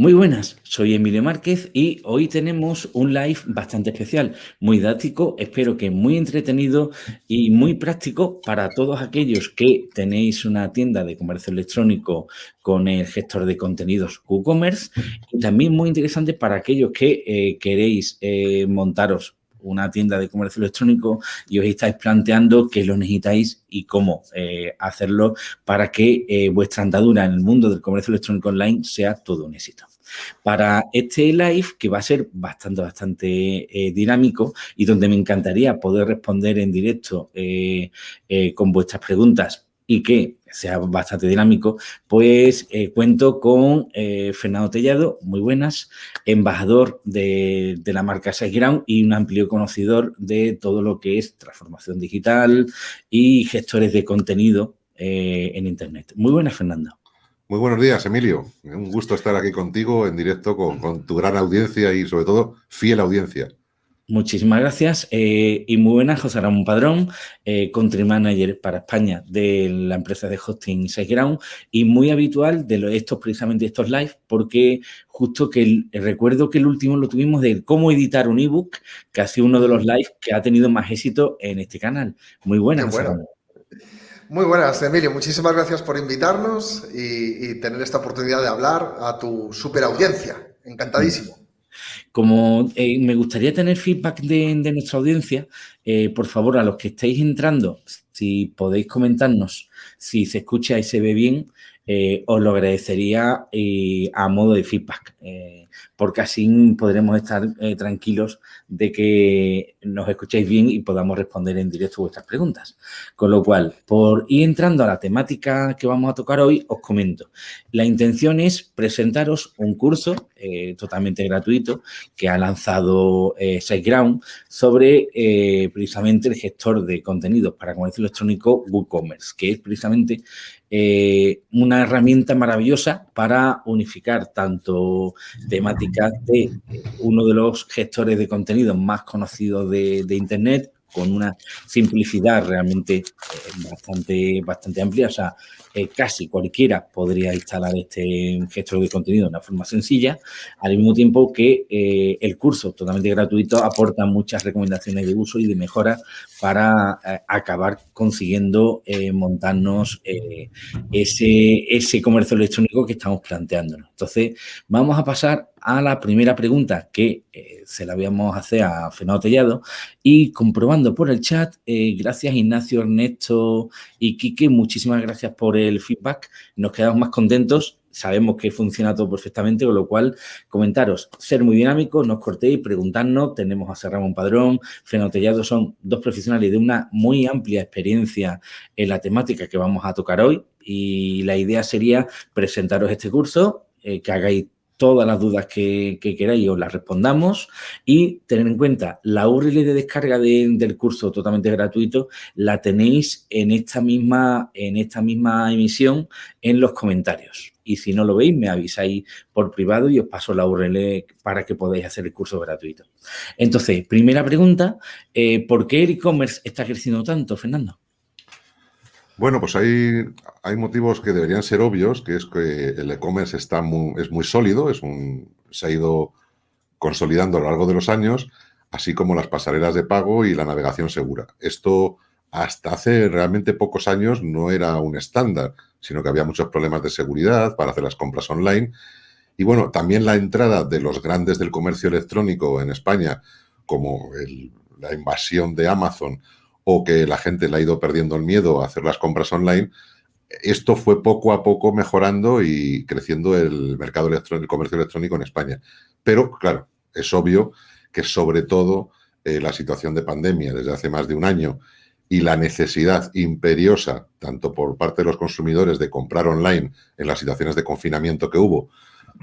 Muy buenas, soy Emilio Márquez y hoy tenemos un live bastante especial, muy didáctico, espero que muy entretenido y muy práctico para todos aquellos que tenéis una tienda de comercio electrónico con el gestor de contenidos WooCommerce y también muy interesante para aquellos que eh, queréis eh, montaros una tienda de comercio electrónico y os estáis planteando qué lo necesitáis y cómo eh, hacerlo para que vuestra andadura en el mundo del comercio electrónico online sea todo un éxito. Para este live que va a ser bastante, bastante eh, dinámico y donde me encantaría poder responder en directo eh, eh, con vuestras preguntas y que sea bastante dinámico, pues cuento con Fernando Tellado, muy buenas, embajador de, la marca SiteGround y un amplio conocedor de todo lo que es transformación digital y gestores de contenido en Internet. Muy buenas, Fernando. Muy buenos días, Emilio. Un gusto estar aquí contigo en directo con, tu gran audiencia y, sobre todo, fiel audiencia. Muchísimas gracias eh, y muy buenas, José Ramón Padrón, eh, country manager para España de la empresa de hosting SiteGround y muy habitual de estos precisamente estos live porque justo que recuerdo que el último lo tuvimos de cómo editar un ebook, que ha sido uno de los live que ha tenido más éxito en este canal. Muy buenas. Muy buenas, Emilio. Muchísimas gracias por invitarnos y, tener esta oportunidad de hablar a tu super audiencia. Encantadísimo. Como eh, me gustaría tener feedback de, nuestra audiencia, eh, por favor, a los que estáis entrando, si podéis comentarnos si se escucha y se ve bien, eh, os lo agradecería a modo de feedback porque así podremos estar eh, tranquilos de que nos escuchéis bien y podamos responder en directo vuestras preguntas. Con lo cual, por ir entrando a la temática que vamos a tocar hoy, os comento. La intención es presentaros un curso eh, totalmente gratuito que ha lanzado eh, SiteGround sobre eh, precisamente el gestor de contenidos para comercio electrónico WooCommerce, que es precisamente una herramienta maravillosa para unificar tanto temáticas de uno de los gestores de contenidos más conocidos de, de Internet, con una simplicidad realmente bastante, bastante amplia. O sea, eh, casi cualquiera podría instalar este gestor de contenido de una forma sencilla, al mismo tiempo que eh, el curso totalmente gratuito aporta muchas recomendaciones de uso y de mejora para eh, acabar consiguiendo montarnos ese, ese comercio electrónico que estamos planteándonos. Entonces, vamos a pasar a la primera pregunta que se la habíamos hacer a Fernando Tellado y comprobando por el chat, gracias Ignacio, Ernesto y Quique, muchísimas gracias por el feedback, nos quedamos más contentos. Sabemos que funciona todo perfectamente, con lo cual comentaros, ser muy dinámicos, nos cortéis, preguntarnos. Tenemos a Ser Ramón Padrón, Fenotellado, son dos profesionales de una muy amplia experiencia en la temática que vamos a tocar hoy. Y la idea sería presentaros este curso, eh, que hagáis todas las dudas que, queráis os las respondamos y tener en cuenta la URL de descarga del curso totalmente gratuito la tenéis en esta misma en esta misma emisión en los comentarios y si no lo veis me avisáis por privado y os paso la URL para que podáis hacer el curso gratuito. Entonces, primera pregunta, eh, ¿por qué el e-commerce está creciendo tanto, Fernando? Bueno, pues hay, hay motivos que deberían ser obvios, que es que el e-commerce está muy, es muy sólido, es un, se ha ido consolidando a lo largo de los años, así como las pasarelas de pago y la navegación segura. Esto hasta hace realmente pocos años no era un estándar, sino que había muchos problemas de seguridad para hacer las compras online. Y bueno, también la entrada de los grandes del comercio electrónico en España, como la invasión de Amazon o que la gente le ha ido perdiendo el miedo a hacer las compras online, esto fue poco a poco mejorando y creciendo el mercado electrónico, el comercio electrónico en España. Pero, claro, es obvio que sobre todo eh, la situación de pandemia desde hace más de un año y la necesidad imperiosa, tanto por parte de los consumidores de comprar online en las situaciones de confinamiento que hubo,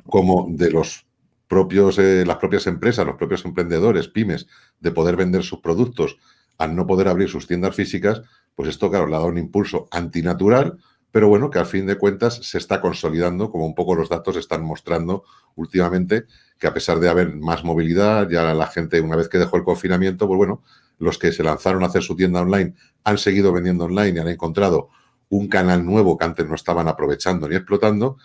como de los propios, eh, las propias empresas, los propios emprendedores, pymes, de poder vender sus productos al no poder abrir sus tiendas físicas, pues esto, claro, le ha dado un impulso antinatural, pero bueno, que al fin de cuentas se está consolidando, como un poco los datos están mostrando últimamente, que a pesar de haber más movilidad, ya la gente, una vez que dejó el confinamiento, pues bueno, los que se lanzaron a hacer su tienda online han seguido vendiendo online y han encontrado un canal nuevo que antes no estaban aprovechando ni explotando.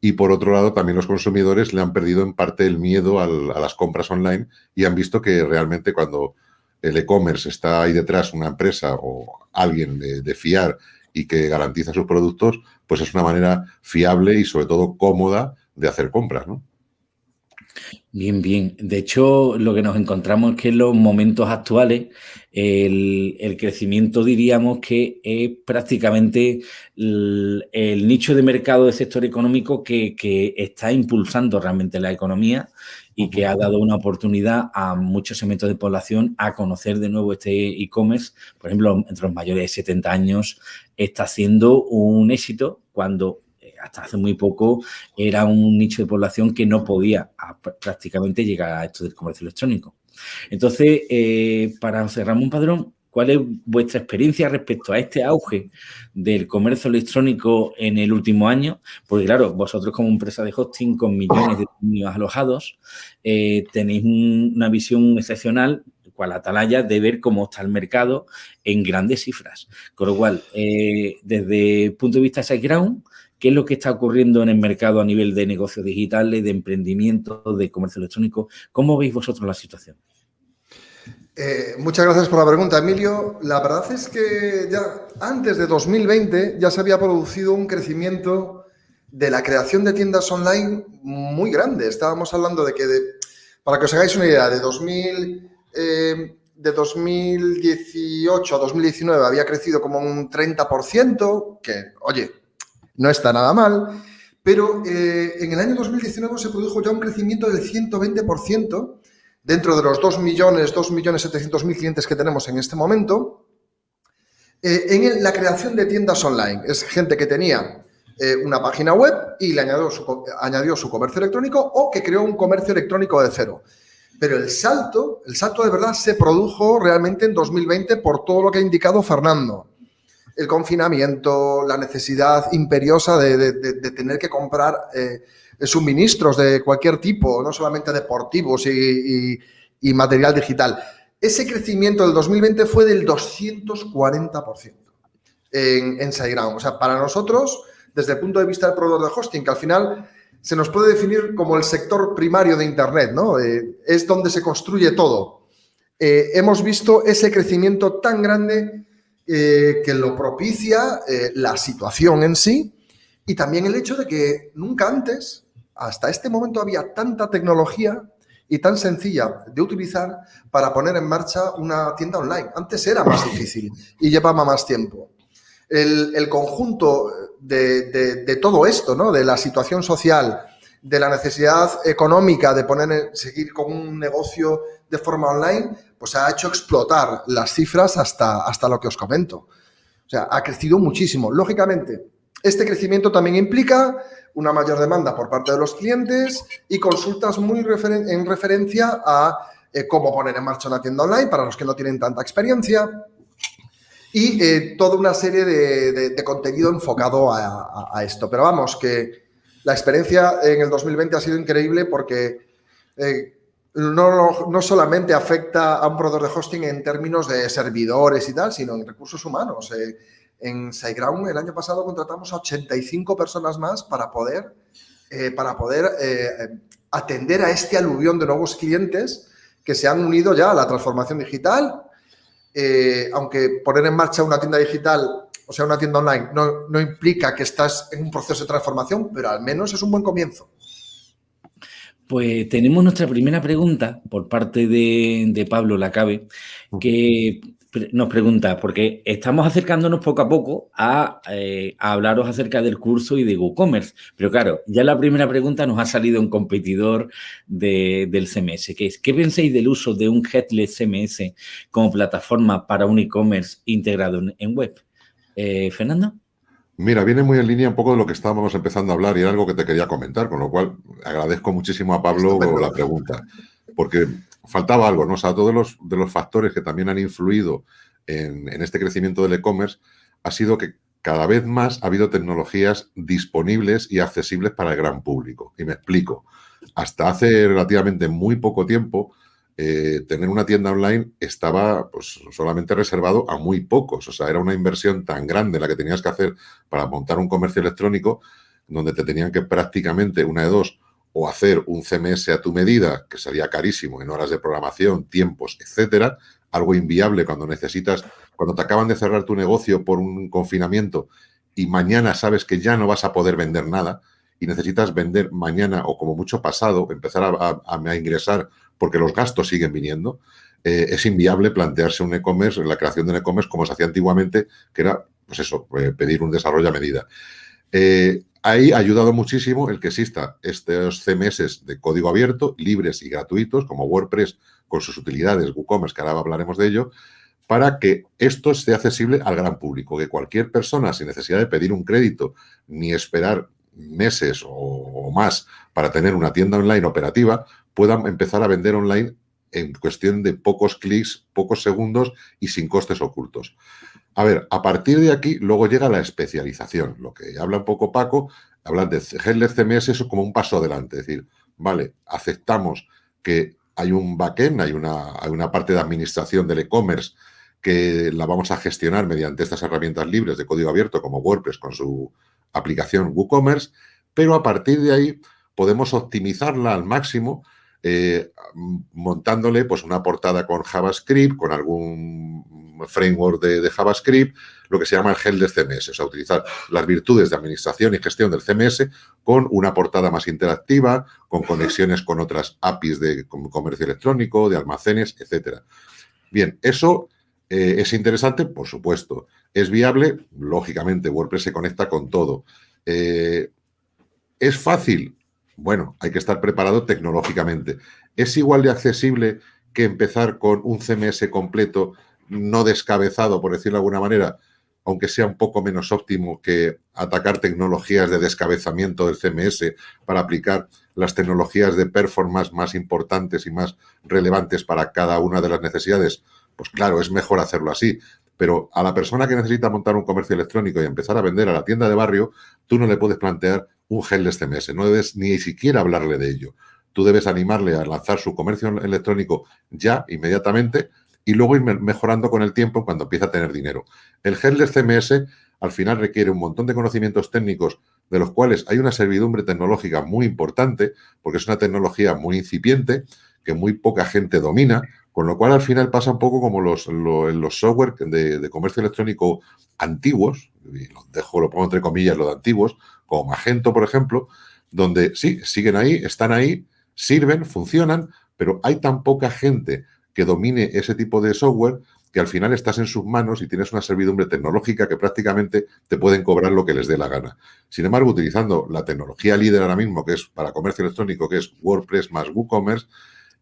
y por otro lado también los consumidores le han perdido en parte el miedo a las compras online y han visto que realmente cuando el e-commerce está ahí detrás una empresa o alguien de, fiar y que garantiza sus productos, pues es una manera fiable y sobre todo cómoda de hacer compras, ¿no? Bien, bien. De hecho, lo que nos encontramos es que en los momentos actuales el, crecimiento diríamos que es prácticamente el, nicho de mercado del sector económico que, que, está impulsando realmente la economía y que ha dado una oportunidad a muchos segmentos de población a conocer de nuevo este e-commerce. Por ejemplo, entre los mayores de 70 años está siendo un éxito cuando hasta hace muy poco era un nicho de población que no podía prácticamente llegar a esto del comercio electrónico. Entonces, eh, para José Ramón Padrón, ¿cuál es vuestra experiencia respecto a este auge del comercio electrónico en el último año? Porque claro, vosotros como empresa de hosting con millones de alojados, eh, tenéis una visión excepcional cual atalaya de ver cómo está el mercado en grandes cifras. Con lo cual, eh, desde el punto de vista de SiteGround, ¿qué es lo que está ocurriendo en el mercado a nivel de negocios digitales, de emprendimiento, de comercio electrónico? ¿Cómo veis vosotros la situación? Eh, muchas gracias por la pregunta, Emilio. La verdad es que ya antes de 2020 ya se había producido un crecimiento de la creación de tiendas online muy grande. Estábamos hablando de que, para que os hagáis una idea, de 2000 eh, de 2018 a 2019 había crecido como un 30%, que, oye, no está nada mal, pero eh, en el año 2019 se produjo ya un crecimiento del 120% dentro de los 2 millones, 2 millones 700 mil clientes que tenemos en este momento, eh, en la creación de tiendas online. Es gente que tenía una página web y le añadió su, añadió su comercio electrónico o que creó un comercio electrónico de cero. Pero el salto, el salto de verdad se produjo realmente en 2020 por todo lo que ha indicado Fernando. El confinamiento, la necesidad imperiosa de, tener que comprar eh, suministros de cualquier tipo, no solamente deportivos y, material digital. Ese crecimiento del 2020 fue del 240% en, en SiteGround. O sea, para nosotros, desde el punto de vista del proveedor de hosting, que al final se nos puede definir como el sector primario de Internet, ¿no? Eh, es donde se construye todo. Eh, hemos visto ese crecimiento tan grande eh, que lo propicia la situación en sí y también el hecho de que nunca antes, hasta este momento, había tanta tecnología y tan sencilla de utilizar para poner en marcha una tienda online. Antes era más difícil y llevaba más tiempo. el conjunto de, todo esto, ¿no? De la situación social, de la necesidad económica de poner, seguir con un negocio de forma online, pues ha hecho explotar las cifras hasta, hasta lo que os comento. O sea, ha crecido muchísimo. Lógicamente, este crecimiento también implica una mayor demanda por parte de los clientes y consultas muy en referencia a eh, cómo poner en marcha una tienda online para los que no tienen tanta experiencia, y eh, toda una serie de, contenido enfocado a, esto. Pero vamos, que la experiencia en el 2020 ha sido increíble porque eh, no, no, solamente afecta a un proveedor de hosting en términos de servidores y tal, sino en recursos humanos. Eh, en SiteGround el año pasado contratamos a 85 personas más para poder, para poder atender a este aluvión de nuevos clientes que se han unido ya a la transformación digital eh, aunque poner en marcha una tienda digital, o sea, una tienda online, no, implica que estás en un proceso de transformación, pero al menos es un buen comienzo. Pues tenemos nuestra primera pregunta por parte de, de Pablo Lacabe, que nos pregunta, porque estamos acercándonos poco a poco eh, a, hablaros acerca del curso y de WooCommerce, pero claro, ya la primera pregunta nos ha salido un competidor del CMS, que es, ¿qué pensáis del uso de un Headless CMS como plataforma para un e-commerce integrado en, web? Eh, Fernando. Mira, viene muy en línea un poco de lo que estábamos empezando a hablar y era algo que te quería comentar, con lo cual agradezco muchísimo a Pablo la pregunta, porque faltaba algo, ¿no? O sea, todos los, de los factores que también han influido en, este crecimiento del e-commerce ha sido que cada vez más ha habido tecnologías disponibles y accesibles para el gran público. Y me explico. Hasta hace relativamente muy poco tiempo, eh, tener una tienda online estaba pues, solamente reservado a muy pocos. O sea, era una inversión tan grande la que tenías que hacer para montar un comercio electrónico donde te tenían que prácticamente, una de dos, o hacer un CMS a tu medida, que sería carísimo en horas de programación, tiempos, etcétera, algo inviable cuando necesitas, cuando te acaban de cerrar tu negocio por un confinamiento y mañana sabes que ya no vas a poder vender nada y necesitas vender mañana o como mucho pasado, empezar a, ingresar porque los gastos siguen viniendo, eh, es inviable plantearse un e-commerce, la creación de un e-commerce como se hacía antiguamente, que era, pues eso, eh, pedir un desarrollo a medida. Eh, ahí ha ayudado muchísimo el que exista estos CMS de código abierto, libres y gratuitos, como WordPress con sus utilidades, WooCommerce, que ahora hablaremos de ello, para que esto esté accesible al gran público, que cualquier persona sin necesidad de pedir un crédito ni esperar meses o, más para tener una tienda online operativa, pueda empezar a vender online en cuestión de pocos clics, pocos segundos y sin costes ocultos. A ver, a partir de aquí luego llega la especialización. Lo que habla un poco Paco, hablar de Headless CMS es como un paso adelante. Es decir, vale, aceptamos que hay un backend, hay una, hay una parte de administración del e-commerce que la vamos a gestionar mediante estas herramientas libres de código abierto como WordPress con su aplicación WooCommerce, pero a partir de ahí podemos optimizarla al máximo eh, montándole pues, una portada con JavaScript, con algún framework de, JavaScript, lo que se llama el gel de CMS, o sea, utilizar las virtudes de administración y gestión del CMS con una portada más interactiva, con conexiones con otras APIs de comercio electrónico, de almacenes, etcétera. Bien, eso eh, ¿Es interesante? Por supuesto. ¿Es viable? Lógicamente, WordPress se conecta con todo. Eh, ¿Es fácil? Bueno, hay que estar preparado tecnológicamente. ¿Es igual de accesible que empezar con un CMS completo, no descabezado, por decirlo de alguna manera, aunque sea un poco menos óptimo que atacar tecnologías de descabezamiento del CMS para aplicar las tecnologías de performance más importantes y más relevantes para cada una de las necesidades? Pues claro, es mejor hacerlo así. Pero a la persona que necesita montar un comercio electrónico y empezar a vender a la tienda de barrio, tú no le puedes plantear un gel de mes. no debes ni siquiera hablarle de ello. Tú debes animarle a lanzar su comercio electrónico ya, inmediatamente, y luego ir mejorando con el tiempo cuando empieza a tener dinero. El gel de CMS al final requiere un montón de conocimientos técnicos de los cuales hay una servidumbre tecnológica muy importante, porque es una tecnología muy incipiente, que muy poca gente domina, con lo cual, al final pasa un poco como los, los software de, comercio electrónico antiguos, dejo, lo pongo entre comillas, lo de antiguos, como Magento, por ejemplo, donde sí, siguen ahí, están ahí, sirven, funcionan, pero hay tan poca gente que domine ese tipo de software que al final estás en sus manos y tienes una servidumbre tecnológica que prácticamente te pueden cobrar lo que les dé la gana. Sin embargo, utilizando la tecnología líder ahora mismo, que es para comercio electrónico, que es WordPress más WooCommerce,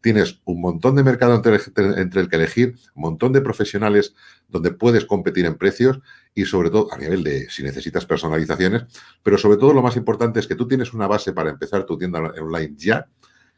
tienes un montón de mercado entre, el que elegir, un montón de profesionales donde puedes competir en precios y sobre todo a nivel de si necesitas personalizaciones, pero sobre todo lo más importante es que tú tienes una base para empezar tu tienda online ya,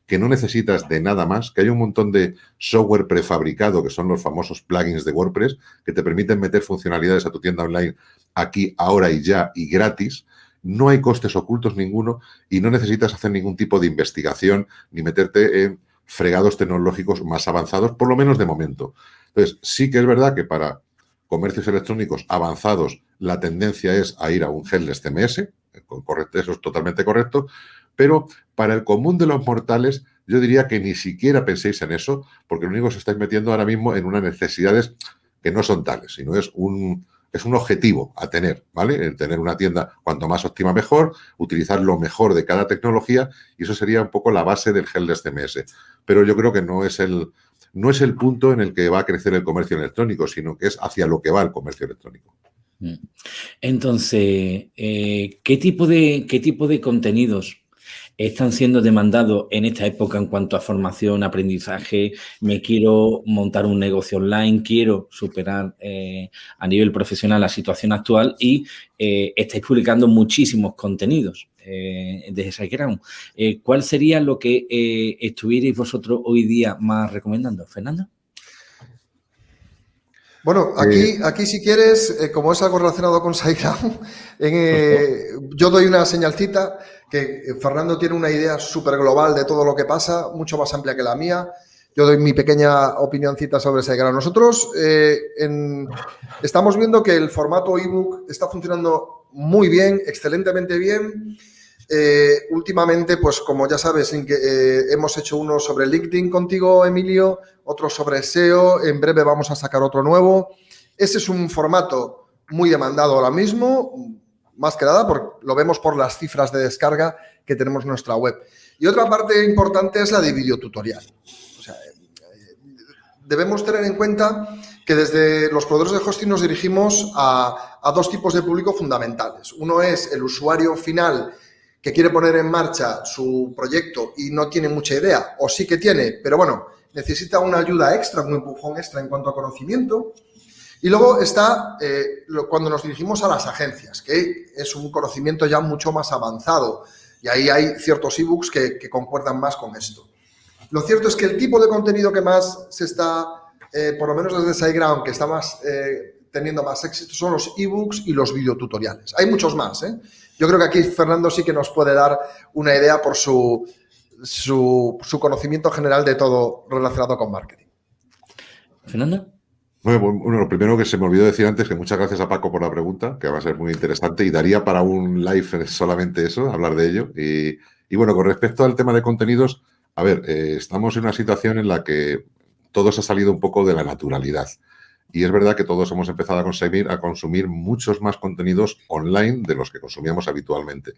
que no necesitas de nada más, que hay un montón de software prefabricado, que son los famosos plugins de WordPress, que te permiten meter funcionalidades a tu tienda online aquí, ahora y ya, y gratis. No hay costes ocultos ninguno y no necesitas hacer ningún tipo de investigación ni meterte en fregados tecnológicos más avanzados, por lo menos de momento. Entonces, sí que es verdad que para comercios electrónicos avanzados la tendencia es a ir a un headless CMS, correcto, eso es totalmente correcto, pero para el común de los mortales yo diría que ni siquiera penséis en eso, porque lo único que os estáis metiendo ahora mismo en unas necesidades que no son tales, sino es un, es un objetivo a tener, ¿vale? El tener una tienda cuanto más óptima mejor, utilizar lo mejor de cada tecnología y eso sería un poco la base del headless CMS. Pero yo creo que no es el, no es el punto en el que va a crecer el comercio electrónico, sino que es hacia lo que va el comercio electrónico. Mm. Entonces, eh, ¿qué, tipo de, ¿qué tipo de contenidos están siendo demandados en esta época en cuanto a formación, aprendizaje, me quiero montar un negocio online, quiero superar eh, a nivel profesional la situación actual y eh, estáis publicando muchísimos contenidos eh, desde SiteGround. Eh, ¿Cuál sería lo que estuvierais vosotros hoy día más recomendando? Fernando. Bueno, aquí, aquí si quieres, como es algo relacionado con SiteGround, yo doy una señalcita que Fernando tiene una idea súper global de todo lo que pasa, mucho más amplia que la mía. Yo doy mi pequeña opinioncita sobre ese grano. Nosotros eh, estamos viendo que el formato ebook está funcionando muy bien, excelentemente bien. Eh, últimamente, pues como ya sabes, eh, hemos hecho uno sobre LinkedIn contigo, Emilio, otro sobre SEO, en breve vamos a sacar otro nuevo. Ese es un formato muy demandado ahora mismo, más que nada porque lo vemos por las cifras de descarga que tenemos en nuestra web. Y otra parte importante es la de videotutorial. O sea, debemos tener en cuenta que desde los proveedores de hosting nos dirigimos a, a dos tipos de público fundamentales. Uno es el usuario final que quiere poner en marcha su proyecto y no tiene mucha idea, o sí que tiene, pero bueno, necesita una ayuda extra, un empujón extra en cuanto a conocimiento. Y luego está eh, cuando nos dirigimos a las agencias, que es un conocimiento ya mucho más avanzado. Y ahí hay ciertos ebooks que, que concuerdan más con esto. Lo cierto es que el tipo de contenido que más se está, eh, por lo menos desde SiteGround, que está más eh, teniendo más éxito, son los ebooks y los videotutoriales. Hay muchos más. Yo creo que aquí Fernando sí que nos puede dar una idea por su, su, su conocimiento general de todo relacionado con marketing. Fernando. Bueno, lo primero que se me olvidó decir antes, que muchas gracias a Paco por la pregunta, que va a ser muy interesante y daría para un live solamente eso, hablar de ello. Y, bueno, con respecto al tema de contenidos, a ver, eh, estamos en una situación en la que todo se ha salido un poco de la naturalidad. Y es verdad que todos hemos empezado a consumir, a consumir muchos más contenidos online de los que consumíamos habitualmente.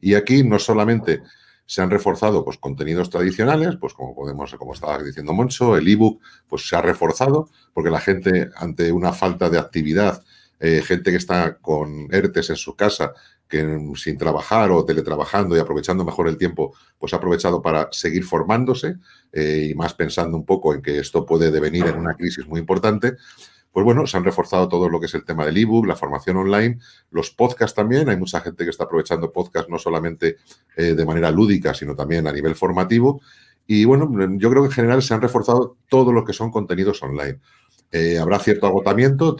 Y aquí no solamente se han reforzado pues, contenidos tradicionales, pues como podemos, como estaba diciendo Moncho, el ebook pues se ha reforzado porque la gente ante una falta de actividad, eh, gente que está con ERTES en su casa, que sin trabajar o teletrabajando y aprovechando mejor el tiempo, pues ha aprovechado para seguir formándose eh, y más pensando un poco en que esto puede devenir en una crisis muy importante, pues bueno, se han reforzado todo lo que es el tema del ebook, la formación online, los podcasts también. Hay mucha gente que está aprovechando podcasts no solamente eh, de manera lúdica, sino también a nivel formativo. Y bueno, yo creo que en general se han reforzado todo lo que son contenidos online. Eh, habrá cierto agotamiento,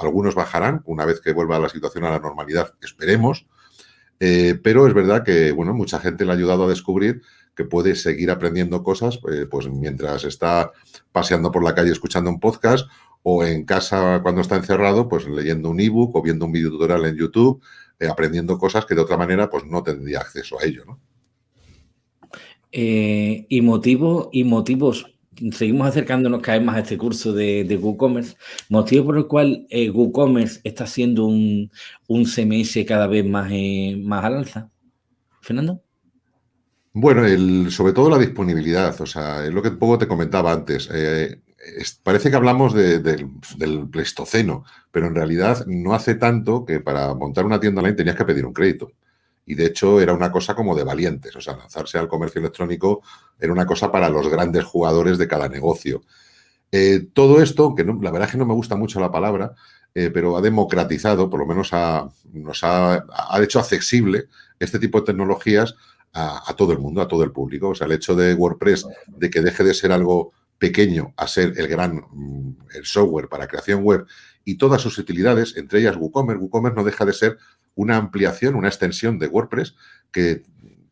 algunos bajarán una vez que vuelva la situación a la normalidad, esperemos. Eh, pero es verdad que bueno, mucha gente le ha ayudado a descubrir que puede seguir aprendiendo cosas pues mientras está paseando por la calle escuchando un podcast o en casa cuando está encerrado, pues leyendo un ebook o viendo un video tutorial en YouTube, eh, aprendiendo cosas que de otra manera pues no tendría acceso a ello, ¿no? Eh, y, motivo, y motivos, seguimos acercándonos cada vez más a este curso de, de WooCommerce, motivo por el cual eh, WooCommerce está siendo un, un, CMS cada vez más, más al alza. Fernando. Bueno, el, sobre todo la disponibilidad, o sea, es lo que un poco te comentaba antes parece que hablamos del Pleistoceno, pero en realidad no hace tanto que para montar una tienda online tenías que pedir un crédito. Y de hecho era una cosa como de valientes, o sea, lanzarse al comercio electrónico era una cosa para los grandes jugadores de cada negocio. Eh, todo esto, que la verdad es que no me gusta mucho la palabra, eh, pero ha democratizado, por lo menos nos ha, hecho accesible este tipo de tecnologías a, a, todo el mundo, a todo el público. O sea, el hecho de WordPress, de que deje de ser algo pequeño a ser el gran mm, el software para creación web y todas sus utilidades, entre ellas WooCommerce. WooCommerce no deja de ser una ampliación, una extensión de WordPress que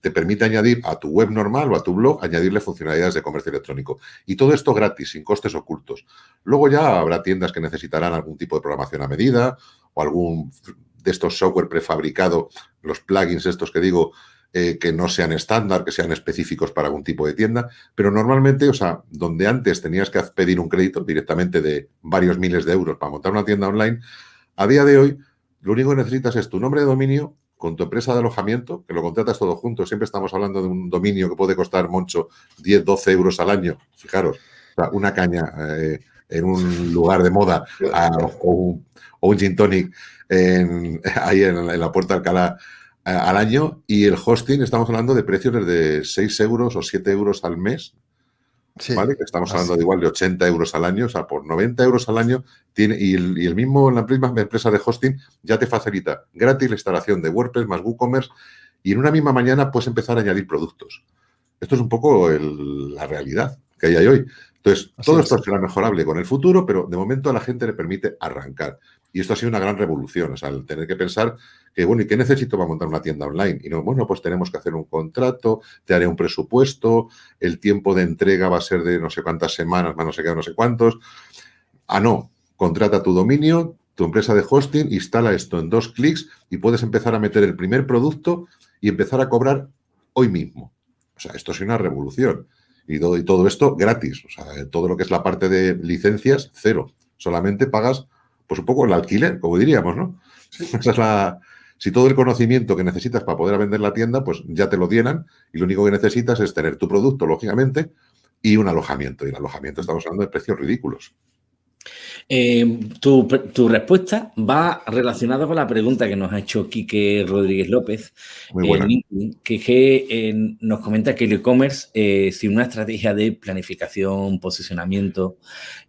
te permite añadir a tu web normal o a tu blog, añadirle funcionalidades de comercio electrónico. Y todo esto gratis, sin costes ocultos. Luego ya habrá tiendas que necesitarán algún tipo de programación a medida o algún de estos software prefabricado, los plugins estos que digo, eh, que no sean estándar, que sean específicos para algún tipo de tienda, pero normalmente, o sea, donde antes tenías que pedir un crédito directamente de varios miles de euros para montar una tienda online, a día de hoy lo único que necesitas es tu nombre de dominio con tu empresa de alojamiento, que lo contratas todo junto. Siempre estamos hablando de un dominio que puede costar, Moncho, 10, 12 euros al año. Fijaros, una caña eh, en un lugar de moda o, un, gin tonic ahí en, en, la Puerta Alcalá al año y el hosting estamos hablando de precios desde 6 euros o 7 euros al mes. ¿Vale? Que estamos hablando de igual de 80 euros al año, o sea, por 90 euros al año tiene, y, el, mismo, la misma empresa de hosting ya te facilita gratis la instalación de WordPress más WooCommerce y en una misma mañana puedes empezar a añadir productos. Esto es un poco la realidad que hay hoy. Entonces, todo esto será mejorable con el futuro, pero de momento a la gente le permite arrancar. Y esto ha sido una gran revolución, o sea, el tener que pensar que, bueno, ¿y qué necesito para montar una tienda online? Y no, bueno, pues tenemos que hacer un contrato, te haré un presupuesto, el tiempo de entrega va a ser de no sé cuántas semanas, más no sé qué, no sé cuántos. Ah, no, contrata tu dominio, tu empresa de hosting, instala esto en dos clics y puedes empezar a meter el primer producto y empezar a cobrar hoy mismo. O sea, esto es una revolución. Y todo, y todo esto gratis. O sea, todo lo que es la parte de licencias, cero. Solamente pagas, pues un poco el alquiler, como diríamos, ¿no? Esa es la, si todo el conocimiento que necesitas para poder vender la tienda, pues ya te lo dieran y lo único que necesitas es tener tu producto, lógicamente, y un alojamiento. Y el alojamiento estamos hablando de precios ridículos. Eh, tu, respuesta va relacionada con la pregunta que nos ha hecho Quique Rodríguez López, que, eh, nos comenta que el e-commerce, eh, sin una estrategia de planificación, posicionamiento,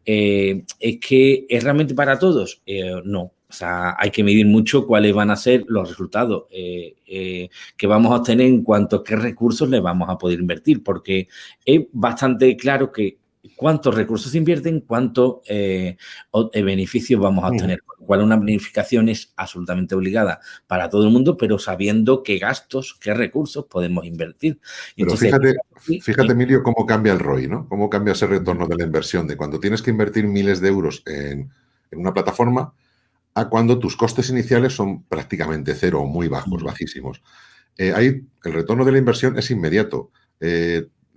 ¿es que es realmente para todos? no. O sea, hay que medir mucho cuáles van a ser los resultados que vamos a obtener en cuanto a qué recursos le vamos a poder invertir, porque es bastante claro que cuántos recursos se invierten, cuántos eh, eh, beneficios vamos a obtener. Cuál una planificación es absolutamente obligada para todo el mundo, pero sabiendo qué gastos, qué recursos podemos invertir. fíjate, fíjate, Emilio, cómo cambia el ROI, ¿no? Cómo cambia ese retorno de la inversión, de cuando tienes que invertir miles de euros en, una plataforma a cuando tus costes iniciales son prácticamente cero o muy bajos, bajísimos. Eh, ahí el retorno de la inversión es inmediato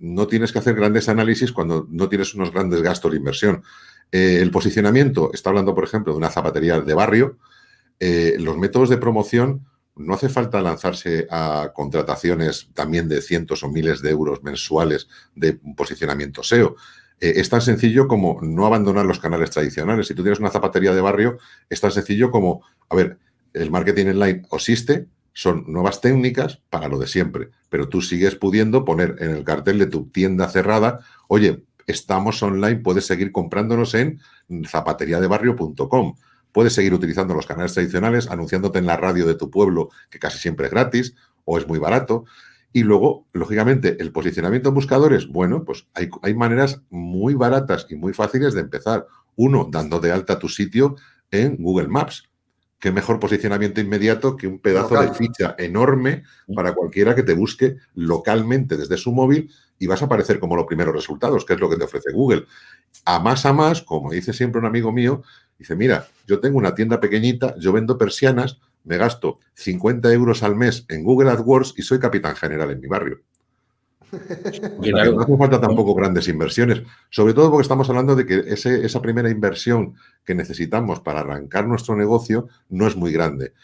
no tienes que hacer grandes análisis cuando no tienes unos grandes gastos de inversión. Eh, el posicionamiento, está hablando, por ejemplo, de una zapatería de barrio. Eh, los métodos de promoción, no hace falta lanzarse a contrataciones también de cientos o miles de euros mensuales de posicionamiento SEO. Eh, es tan sencillo como no abandonar los canales tradicionales. Si tú tienes una zapatería de barrio, es tan sencillo como, a ver, el marketing online existe, son nuevas técnicas para lo de siempre, pero tú sigues pudiendo poner en el cartel de tu tienda cerrada, oye, estamos online, puedes seguir comprándonos en zapateriadebarrio.com. Puedes seguir utilizando los canales tradicionales, anunciándote en la radio de tu pueblo, que casi siempre es gratis o es muy barato. Y luego, lógicamente, el posicionamiento en buscadores, bueno, pues hay, hay maneras muy baratas y muy fáciles de empezar. Uno, dando de alta tu sitio en Google Maps qué mejor posicionamiento inmediato que un pedazo de ficha enorme para cualquiera que te busque localmente desde su móvil y vas a aparecer como los primeros resultados, que es lo que te ofrece Google. A más a más, como dice siempre un amigo mío, dice, mira, yo tengo una tienda pequeñita, yo vendo persianas, me gasto 50 euros al mes en Google AdWords y soy capitán general en mi barrio no hace falta tampoco grandes inversiones, sobre todo porque estamos hablando de que esa primera inversión que necesitamos para arrancar nuestro negocio no es muy grande.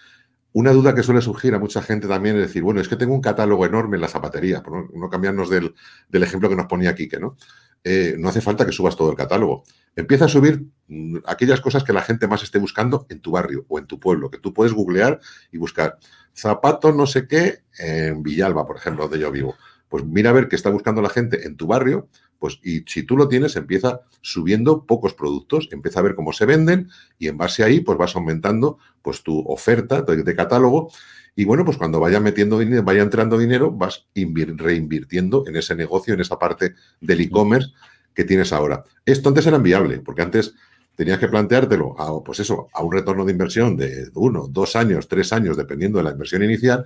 Una duda que suele surgir a mucha gente también es decir, bueno, es que tengo un catálogo enorme en la zapatería, por no cambiarnos del, ejemplo que nos ponía Quique, ¿no? Eh, no hace falta que subas todo el catálogo. Empieza a subir mm, aquellas cosas que la gente más esté buscando en tu barrio o en tu pueblo, que tú puedes googlear y buscar zapatos no sé qué en Villalba, por ejemplo, donde yo vivo pues mira a ver qué está buscando la gente en tu barrio, pues y si tú lo tienes, empieza subiendo pocos productos, empieza a ver cómo se venden y en base ahí, pues vas aumentando pues tu oferta de, catálogo y bueno, pues cuando vaya metiendo dinero, vaya entrando dinero, vas reinvirtiendo en ese negocio, en esa parte del e-commerce que tienes ahora. Esto antes era inviable, porque antes tenías que planteártelo pues eso, a un retorno de inversión de uno, dos años, tres años, dependiendo de la inversión inicial,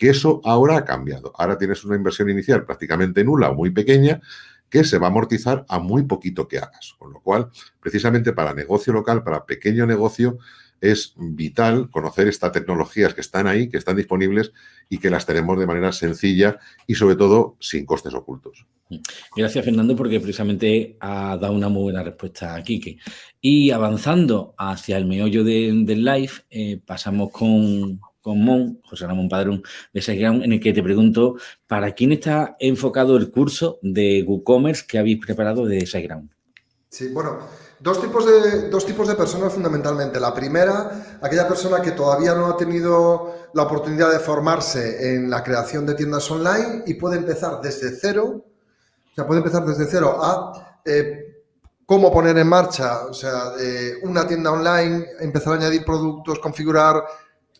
que eso ahora ha cambiado. Ahora tienes una inversión inicial prácticamente nula o muy pequeña que se va a amortizar a muy poquito que hagas. Con lo cual, precisamente para negocio local, para pequeño negocio, es vital conocer estas tecnologías que están ahí, que están disponibles y que las tenemos de manera sencilla y sobre todo sin costes ocultos. Gracias, Fernando, porque precisamente ha dado una muy buena respuesta a Kike. Y avanzando hacia el meollo del live, eh, pasamos con, con Mon, José Ramón Padrón de SiteGround, en el que te pregunto, ¿para quién está enfocado el curso de WooCommerce que habéis preparado de SiteGround? Sí, bueno, dos tipos, de, dos tipos de personas fundamentalmente. La primera, aquella persona que todavía no ha tenido la oportunidad de formarse en la creación de tiendas online y puede empezar desde cero, o sea, puede empezar desde cero a... Eh, cómo poner en marcha, o sea, eh, una tienda online, empezar a añadir productos, configurar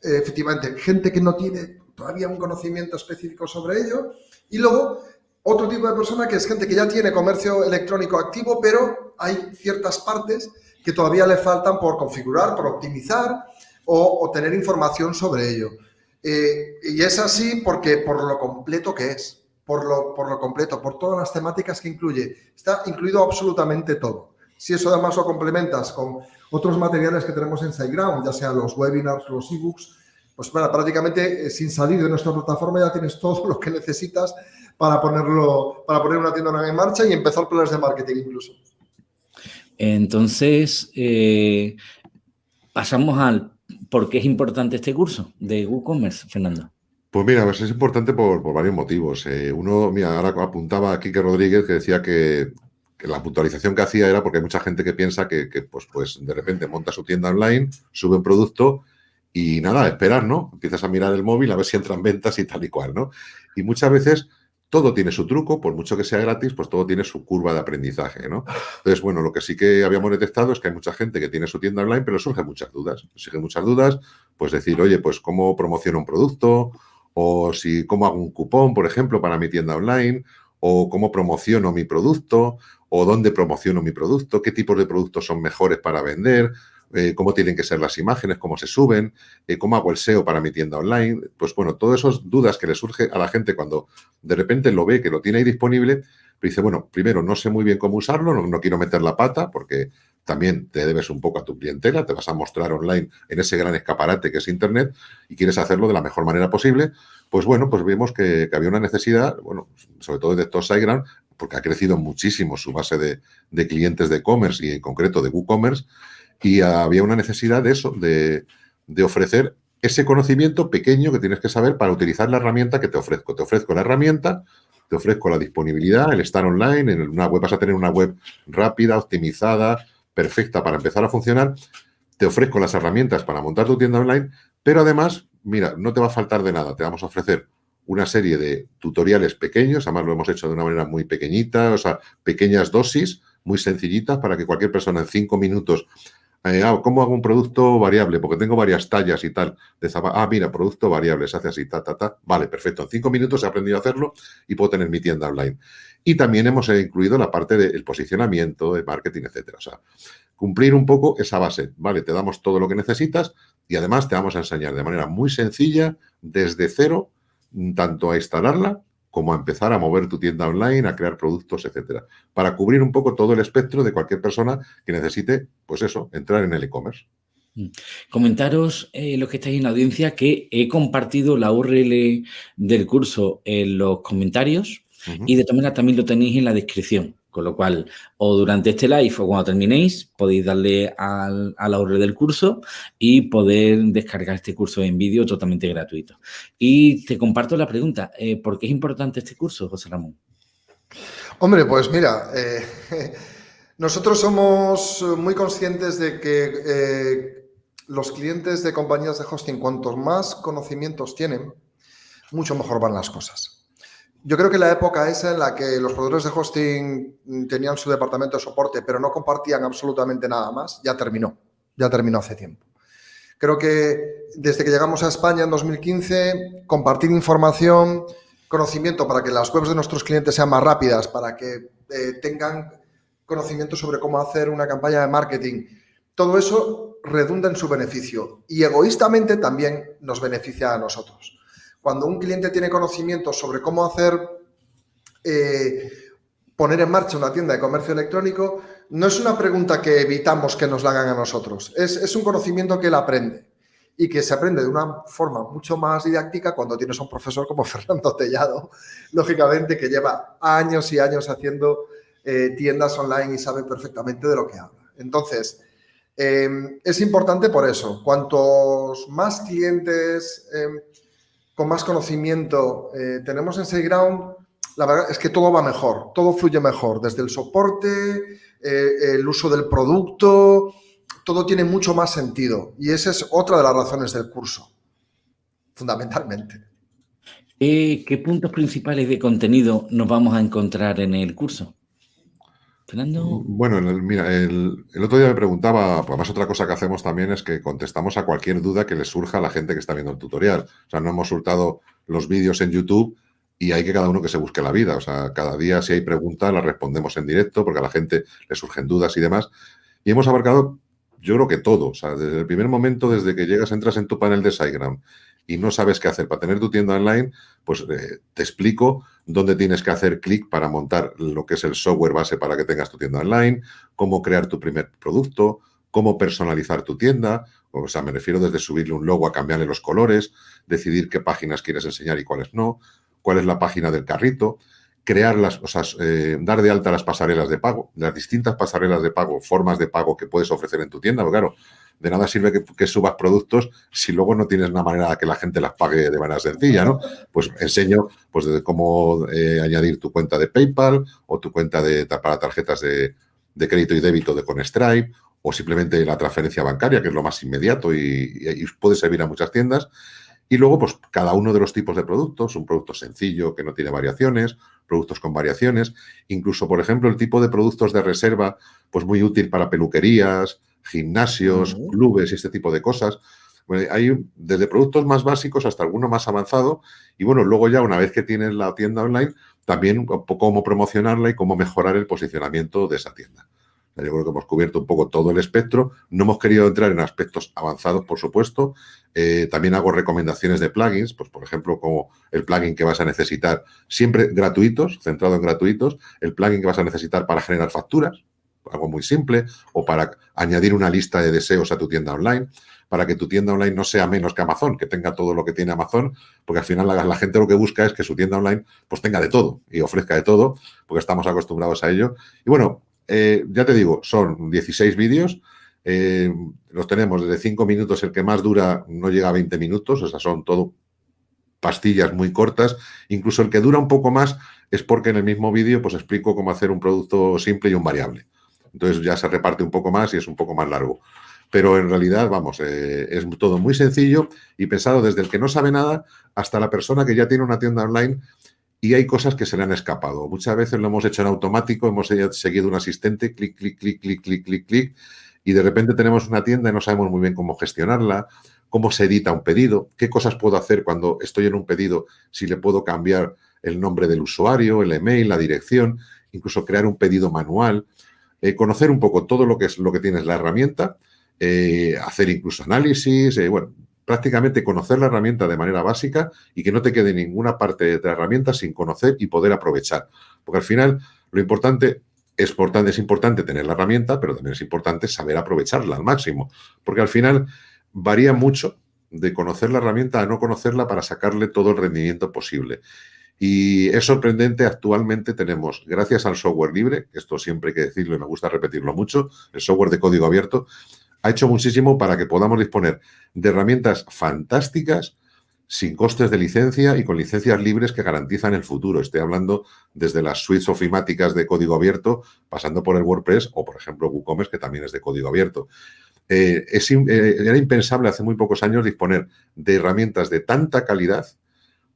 efectivamente, gente que no tiene todavía un conocimiento específico sobre ello. Y luego, otro tipo de persona que es gente que ya tiene comercio electrónico activo, pero hay ciertas partes que todavía le faltan por configurar, por optimizar o, tener información sobre ello. Eh, y es así porque por lo completo que es, por lo, por lo completo, por todas las temáticas que incluye. Está incluido absolutamente todo. Si eso además lo complementas con otros materiales que tenemos en SiteGround, ya sean los webinars, los ebooks, pues bueno, prácticamente eh, sin salir de nuestra plataforma ya tienes todo lo que necesitas para ponerlo, para poner una tienda en marcha y empezar planes de marketing incluso. Entonces, eh, pasamos al por qué es importante este curso de WooCommerce, Fernando. Pues mira, pues es importante por, varios motivos. Eh, uno, mira, ahora apuntaba a Kike Rodríguez que decía que, la puntualización que hacía era porque hay mucha gente que piensa que, pues, pues de repente monta su tienda online, sube un producto y nada, esperar, ¿no? Empiezas a mirar el móvil a ver si entran ventas y tal y cual, ¿no? Y muchas veces todo tiene su truco, por mucho que sea gratis, pues todo tiene su curva de aprendizaje, ¿no? Entonces, bueno, lo que sí que habíamos detectado es que hay mucha gente que tiene su tienda online, pero surgen muchas dudas. Surgen muchas dudas, pues decir, oye, pues cómo promociono un producto, o si cómo hago un cupón, por ejemplo, para mi tienda online, o cómo promociono mi producto, o dónde promociono mi producto, qué tipos de productos son mejores para vender, eh, cómo tienen que ser las imágenes, cómo se suben, eh, cómo hago el SEO para mi tienda online. Pues bueno, todas esas dudas que le surge a la gente cuando de repente lo ve, que lo tiene ahí disponible, dice, bueno, primero no sé muy bien cómo usarlo, no, quiero meter la pata porque también te debes un poco a tu clientela, te vas a mostrar online en ese gran escaparate que es Internet y quieres hacerlo de la mejor manera posible, pues bueno, pues vemos que, había una necesidad, bueno, sobre todo de estos SiteGround, porque ha crecido muchísimo su base de, de clientes de e-commerce y en concreto de WooCommerce, y había una necesidad de eso, de, ofrecer ese conocimiento pequeño que tienes que saber para utilizar la herramienta que te ofrezco. Te ofrezco la herramienta, te ofrezco la disponibilidad, el estar online, en una web vas a tener una web rápida, optimizada, perfecta para empezar a funcionar. Te ofrezco las herramientas para montar tu tienda online, pero además, mira, no te va a faltar de nada. Te vamos a ofrecer una serie de tutoriales pequeños, además lo hemos hecho de una manera muy pequeñita, o sea, pequeñas dosis, muy sencillitas para que cualquier persona en cinco minutos eh, ah, ¿Cómo hago un producto variable? Porque tengo varias tallas y tal. De ah, mira, producto variable, se hace así, ta, ta, ta. Vale, perfecto. En cinco minutos he aprendido a hacerlo y puedo tener mi tienda online. Y también hemos eh, incluido la parte del posicionamiento, de marketing, etcétera. O sea, cumplir un poco esa base. Vale, te damos todo lo que necesitas y además te vamos a enseñar de manera muy sencilla, desde cero, tanto a instalarla como a empezar a mover tu tienda online, a crear productos, etcétera, para cubrir un poco todo el espectro de cualquier persona que necesite, pues eso, entrar en el e-commerce. Mm. Comentaros, eh, los que estáis en la audiencia, que he compartido la URL del curso en los comentarios y de todas maneras también lo tenéis en la descripción. Con lo cual, o durante este live o cuando terminéis, podéis darle al, a la URL del curso y poder descargar este curso en vídeo totalmente gratuito. Y te comparto la pregunta, eh, ¿por qué es importante este curso, José Ramón? Hombre, pues mira, eh, nosotros somos muy conscientes de que eh, los clientes de compañías de hosting, cuantos más conocimientos tienen, mucho mejor van las cosas. Yo creo que la época esa en la que los proveedores de hosting tenían su departamento de soporte, pero no compartían absolutamente nada más, ya terminó. Ya terminó hace tiempo. Creo que desde que llegamos a España en 2015, compartir información, conocimiento para que las webs de nuestros clientes sean más rápidas, para que eh, tengan conocimiento sobre cómo hacer una campaña de marketing, todo eso redunda en su beneficio y egoístamente también nos beneficia a nosotros. Cuando un cliente tiene conocimiento sobre cómo hacer, eh, poner en marcha una tienda de comercio electrónico, no es una pregunta que evitamos que nos la hagan a nosotros, es, un conocimiento que él aprende y que se aprende de una forma mucho más didáctica cuando tienes a un profesor como Fernando Tellado, lógicamente, que lleva años y años haciendo eh, tiendas online y sabe perfectamente de lo que habla. Entonces, eh, es importante por eso. Cuantos más clientes con más conocimiento eh, tenemos en SiteGround, la verdad es que todo va mejor, todo fluye mejor, desde el soporte, eh, el uso del producto, todo tiene mucho más sentido. Y esa es otra de las razones del curso, fundamentalmente. Eh, ¿Qué puntos principales de contenido nos vamos a encontrar en el curso? Bueno, mira, el, otro día me preguntaba, además otra cosa que hacemos también es que contestamos a cualquier duda que le surja a la gente que está viendo el tutorial. O sea, no hemos soltado los vídeos en YouTube y hay que cada uno que se busque la vida. O sea, cada día si hay preguntas las respondemos en directo porque a la gente le surgen dudas y demás. Y hemos abarcado, yo creo que todo. O sea, desde el primer momento, desde que llegas, entras en tu panel de SiteGround y no sabes qué hacer para tener tu tienda online, pues eh, te explico dónde tienes que hacer clic para montar lo que es el software base para que tengas tu tienda online, cómo crear tu primer producto, cómo personalizar tu tienda, o sea, me refiero desde subirle un logo a cambiarle los colores, decidir qué páginas quieres enseñar y cuáles no, cuál es la página del carrito, crear las, o sea, eh, dar de alta las pasarelas de pago, las distintas pasarelas de pago, formas de pago que puedes ofrecer en tu tienda, porque claro, de nada sirve que, subas productos si luego no tienes una manera de que la gente las pague de manera sencilla, ¿no? Pues enseño pues de cómo eh, añadir tu cuenta de PayPal o tu cuenta de, para tarjetas de, crédito y débito de con Stripe o simplemente la transferencia bancaria, que es lo más inmediato y, puede servir a muchas tiendas. Y luego, pues cada uno de los tipos de productos, un producto sencillo que no tiene variaciones, productos con variaciones, incluso, por ejemplo, el tipo de productos de reserva, pues muy útil para peluquerías, gimnasios, clubes y este tipo de cosas. hay desde productos más básicos hasta alguno más avanzado y bueno, luego ya una vez que tienes la tienda online, también cómo promocionarla y cómo mejorar el posicionamiento de esa tienda. Yo creo que hemos cubierto un poco todo el espectro. No hemos querido entrar en aspectos avanzados, por supuesto. Eh, también hago recomendaciones de plugins, pues por ejemplo, como el plugin que vas a necesitar, siempre gratuitos, centrado en gratuitos, el plugin que vas a necesitar para generar facturas, algo muy simple, o para añadir una lista de deseos a tu tienda online, para que tu tienda online no sea menos que Amazon, que tenga todo lo que tiene Amazon, porque al final la, gente lo que busca es que su tienda online pues tenga de todo y ofrezca de todo, porque estamos acostumbrados a ello. Y bueno, eh, ya te digo, son 16 vídeos, eh, los tenemos desde 5 minutos, el que más dura no llega a 20 minutos, o sea, son todo pastillas muy cortas, incluso el que dura un poco más es porque en el mismo vídeo pues explico cómo hacer un producto simple y un variable. Entonces ya se reparte un poco más y es un poco más largo. Pero en realidad, vamos, eh, es todo muy sencillo y pensado desde el que no sabe nada hasta la persona que ya tiene una tienda online y hay cosas que se le han escapado. Muchas veces lo hemos hecho en automático, hemos seguido un asistente, clic, clic, clic, clic, clic, clic, clic, y de repente tenemos una tienda y no sabemos muy bien cómo gestionarla, cómo se edita un pedido, qué cosas puedo hacer cuando estoy en un pedido, si le puedo cambiar el nombre del usuario, el email, la dirección, incluso crear un pedido manual. Eh, conocer un poco todo lo que es lo que tienes la herramienta, eh, hacer incluso análisis, eh, bueno, prácticamente conocer la herramienta de manera básica y que no te quede ninguna parte de la herramienta sin conocer y poder aprovechar. Porque al final lo importante es, importante es importante tener la herramienta, pero también es importante saber aprovecharla al máximo. Porque al final varía mucho de conocer la herramienta a no conocerla para sacarle todo el rendimiento posible. Y es sorprendente, actualmente tenemos, gracias al software libre, esto siempre hay que decirlo y me gusta repetirlo mucho, el software de código abierto, ha hecho muchísimo para que podamos disponer de herramientas fantásticas sin costes de licencia y con licencias libres que garantizan el futuro. Estoy hablando desde las suites ofimáticas de código abierto, pasando por el WordPress o, por ejemplo, WooCommerce, que también es de código abierto. Eh, eh, era impensable hace muy pocos años disponer de herramientas de tanta calidad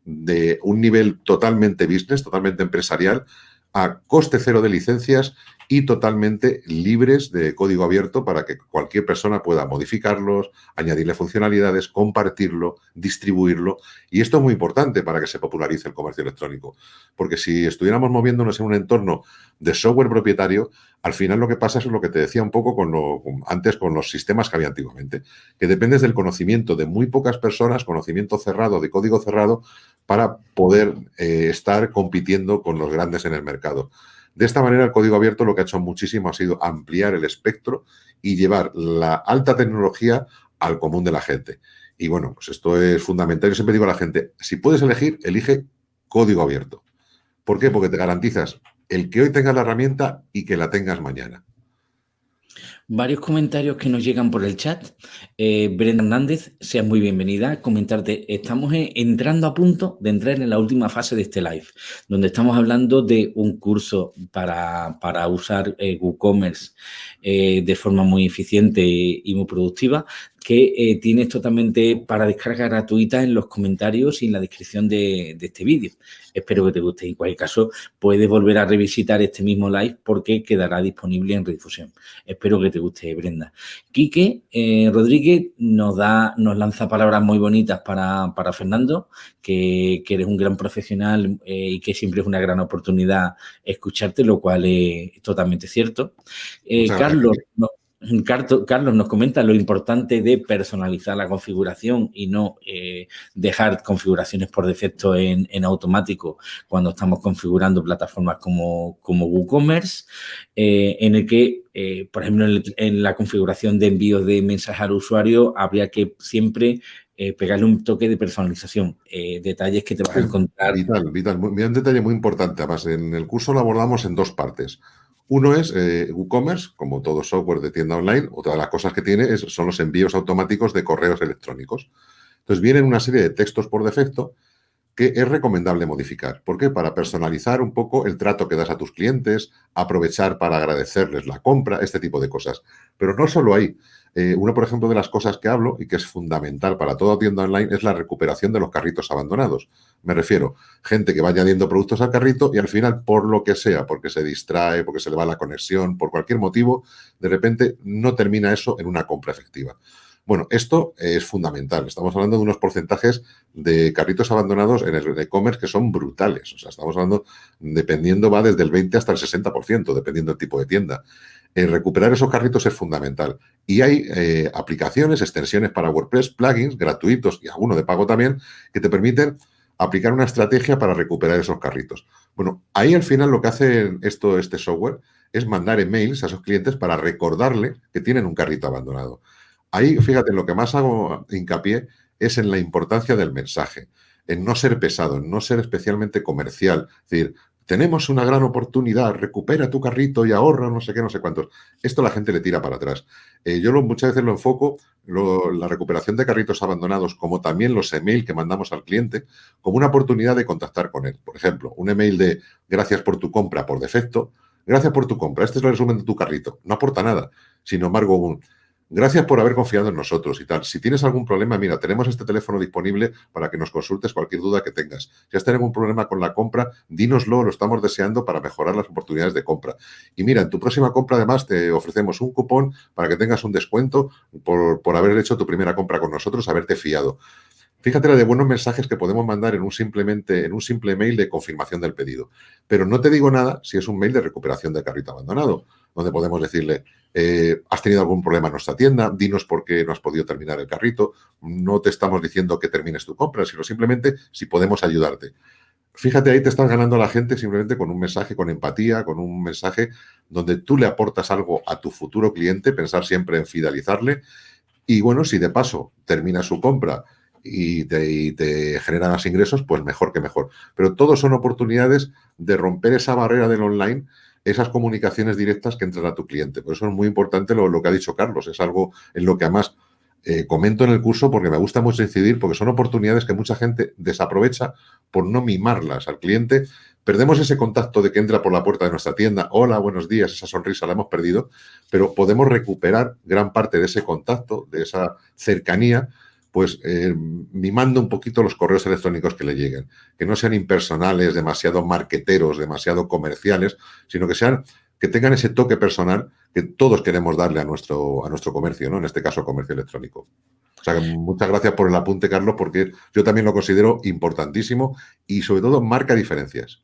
de un nivel totalmente business, totalmente empresarial, a coste cero de licencias y totalmente libres de código abierto para que cualquier persona pueda modificarlos, añadirle funcionalidades, compartirlo, distribuirlo. Y esto es muy importante para que se popularice el comercio electrónico. Porque si estuviéramos moviéndonos en un entorno de software propietario, al final lo que pasa es lo que te decía un poco con lo, antes con los sistemas que había antiguamente, que dependes del conocimiento de muy pocas personas, conocimiento cerrado, de código cerrado, para poder eh, estar compitiendo con los grandes en el mercado. De esta manera, el código abierto lo que ha hecho muchísimo ha sido ampliar el espectro y llevar la alta tecnología al común de la gente. Y bueno, pues esto es fundamental. Yo siempre digo a la gente, si puedes elegir, elige código abierto. ¿Por qué? Porque te garantizas el que hoy tengas la herramienta y que la tengas mañana varios comentarios que nos llegan por el chat. Eh, Brenda Hernández, seas muy bienvenida. Comentarte, estamos entrando a punto de entrar en la última fase de este live, donde estamos hablando de un curso para, usar eh, WooCommerce eh, de forma muy eficiente y muy productiva, que eh, tienes totalmente para descarga gratuita en los comentarios y en la descripción de, este vídeo. Espero que te guste. En cualquier caso, puedes volver a revisitar este mismo live porque quedará disponible en redifusión. Espero que te guste, Brenda. Quique eh, Rodríguez nos, da, nos lanza palabras muy bonitas para, Fernando, que, eres un gran profesional eh, y que siempre es una gran oportunidad escucharte, lo cual es totalmente cierto. Carlos... Carlos nos comenta lo importante de personalizar la configuración y no eh, dejar configuraciones por defecto en, automático cuando estamos configurando plataformas como, como WooCommerce, eh, en el que, eh, por ejemplo, en, la configuración de envío de mensajes al usuario habría que siempre pegarle un toque de personalización, detalles que te vas a encontrar. Vital, vital. un detalle muy importante. Además, en el curso lo abordamos en dos partes. Uno es eh, WooCommerce, como todo software de tienda online. Otra de las cosas que tiene son los envíos automáticos de correos electrónicos. Entonces, vienen una serie de textos por defecto que es recomendable modificar. ¿Por qué? Para personalizar un poco el trato que das a tus clientes, aprovechar para agradecerles la compra, este tipo de cosas. Pero no solo ahí. Eh, una, por ejemplo, de las cosas que hablo y que es fundamental para toda tienda online es la recuperación de los carritos abandonados. Me refiero, gente que va añadiendo productos al carrito y al final, por lo que sea, porque se distrae, porque se le va la conexión, por cualquier motivo, de repente no termina eso en una compra efectiva. Bueno, esto es fundamental. Estamos hablando de unos porcentajes de carritos abandonados en el e-commerce que son brutales. O sea, estamos hablando, dependiendo, va desde el 20 hasta el 60%, dependiendo del tipo de tienda. Eh, recuperar esos carritos es fundamental. Y hay eh, aplicaciones, extensiones para WordPress, plugins gratuitos y alguno de pago también, que te permiten aplicar una estrategia para recuperar esos carritos. Bueno, ahí al final lo que hace esto, este software es mandar emails a esos clientes para recordarle que tienen un carrito abandonado. Ahí, fíjate, lo que más hago hincapié es en la importancia del mensaje, en no ser pesado, en no ser especialmente comercial. Es decir, tenemos una gran oportunidad, recupera tu carrito y ahorra no sé qué, no sé cuántos. Esto la gente le tira para atrás. Eh, yo lo, muchas veces lo enfoco, la recuperación de carritos abandonados, como también los emails que mandamos al cliente, como una oportunidad de contactar con él. Por ejemplo, un email de gracias por tu compra por defecto, gracias por tu compra, este es el resumen de tu carrito. No aporta nada. Sin embargo, un Gracias por haber confiado en nosotros y tal. Si tienes algún problema, mira, tenemos este teléfono disponible para que nos consultes cualquier duda que tengas. Si has tenido algún problema con la compra, dínoslo, lo estamos deseando para mejorar las oportunidades de compra. Y mira, en tu próxima compra además te ofrecemos un cupón para que tengas un descuento por, por haber hecho tu primera compra con nosotros, haberte fiado. Fíjate la de buenos mensajes que podemos mandar en un, simplemente, en un simple mail de confirmación del pedido. Pero no te digo nada si es un mail de recuperación del carrito abandonado, donde podemos decirle, eh, has tenido algún problema en nuestra tienda, dinos por qué no has podido terminar el carrito, no te estamos diciendo que termines tu compra, sino simplemente si podemos ayudarte. Fíjate, ahí te estás ganando a la gente simplemente con un mensaje, con empatía, con un mensaje donde tú le aportas algo a tu futuro cliente, pensar siempre en fidelizarle. Y bueno, si de paso termina su compra y te, genera más ingresos, pues mejor que mejor. Pero todos son oportunidades de romper esa barrera del online, esas comunicaciones directas que entran a tu cliente. Por eso es muy importante lo, que ha dicho Carlos. Es algo en lo que además eh, comento en el curso porque me gusta mucho incidir, porque son oportunidades que mucha gente desaprovecha por no mimarlas al cliente. Perdemos ese contacto de que entra por la puerta de nuestra tienda, hola, buenos días, esa sonrisa la hemos perdido, pero podemos recuperar gran parte de ese contacto, de esa cercanía, pues eh, mimando un poquito los correos electrónicos que le lleguen. Que no sean impersonales, demasiado marqueteros, demasiado comerciales, sino que sean que tengan ese toque personal que todos queremos darle a nuestro, a nuestro comercio, ¿no? En este caso, comercio electrónico. O sea, muchas gracias por el apunte, Carlos, porque yo también lo considero importantísimo y sobre todo marca diferencias.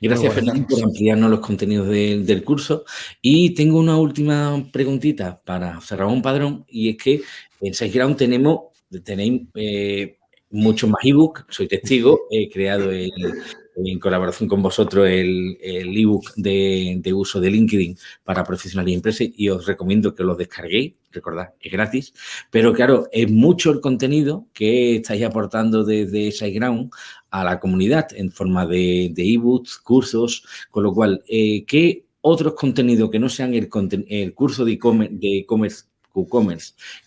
Gracias, Fernando, por ampliarnos los contenidos del curso. Y tengo una última preguntita para cerrar un Padrón, y es que en SiteGround tenemos, tenéis eh, muchos más ebook, soy testigo, he creado en colaboración con vosotros el ebook de, de, uso de LinkedIn para profesionales y empresas y os recomiendo que lo descarguéis, recordad, es gratis, pero claro, es mucho el contenido que estáis aportando desde SiteGround a la comunidad en forma de ebooks, cursos, con lo cual, eh, ¿qué otros contenidos que no sean el, el curso de e-commerce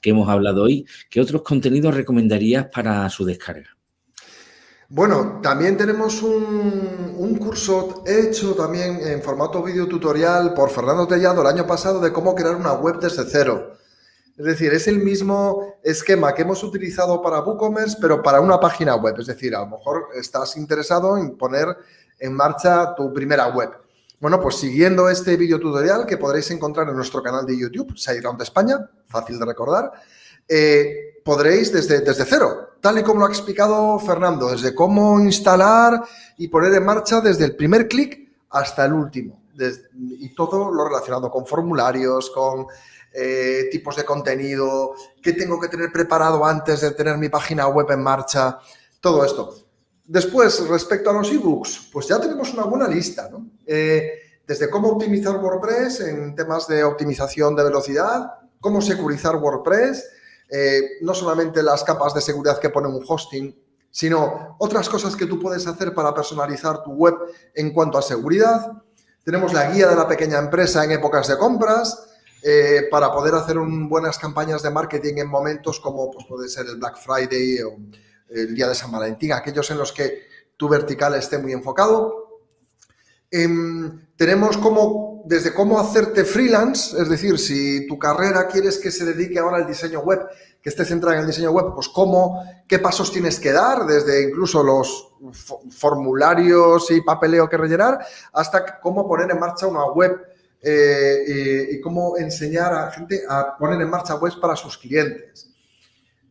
que hemos hablado hoy, ¿qué otros contenidos recomendarías para su descarga? Bueno, también tenemos un, curso hecho también en formato video tutorial por Fernando Tellado el año pasado de cómo crear una web desde cero. Es decir, es el mismo esquema que hemos utilizado para WooCommerce, pero para una página web. Es decir, a lo mejor estás interesado en poner en marcha tu primera web. Bueno, pues siguiendo este video tutorial que podréis encontrar en nuestro canal de YouTube, SiteGround España, fácil de recordar, eh, podréis desde, desde cero, tal y como lo ha explicado Fernando, desde cómo instalar y poner en marcha desde el primer clic hasta el último. Y todo lo relacionado con formularios, con eh, tipos de contenido, qué tengo que tener preparado antes de tener mi página web en marcha, todo esto. Después, respecto a los ebooks, pues ya tenemos una buena lista, ¿no? Eh, desde cómo optimizar WordPress en temas de optimización de velocidad, cómo securizar WordPress, eh, no solamente las capas de seguridad que pone un hosting, sino otras cosas que tú puedes hacer para personalizar tu web en cuanto a seguridad. Tenemos la guía de la pequeña empresa en épocas de compras, eh, para poder hacer buenas campañas de marketing en momentos como pues, puede ser el Black Friday o el día de San Valentín, aquellos en los que tu vertical esté muy enfocado. Em, tenemos como, desde cómo hacerte freelance, es decir, si tu carrera quieres que se dedique ahora al diseño web, que esté centrada en el diseño web, pues cómo, qué pasos tienes que dar, desde incluso los formularios y papeleo que rellenar, hasta cómo poner en marcha una web eh, y, cómo enseñar a gente a poner en marcha webs para sus clientes.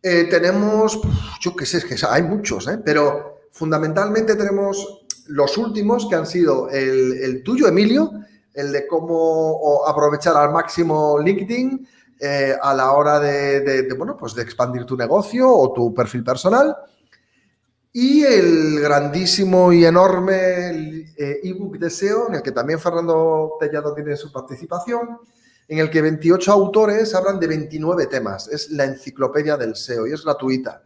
Eh, tenemos, yo qué sé, es que hay muchos, ¿eh? pero fundamentalmente tenemos los últimos que han sido el, tuyo, Emilio, el de cómo aprovechar al máximo LinkedIn a la hora de, bueno, pues de expandir tu negocio o tu perfil personal. Y el grandísimo y enorme eh, ebook de SEO, en el que también Fernando Tellado tiene su participación, en el que 28 autores hablan de 29 temas. Es la enciclopedia del SEO y es gratuita.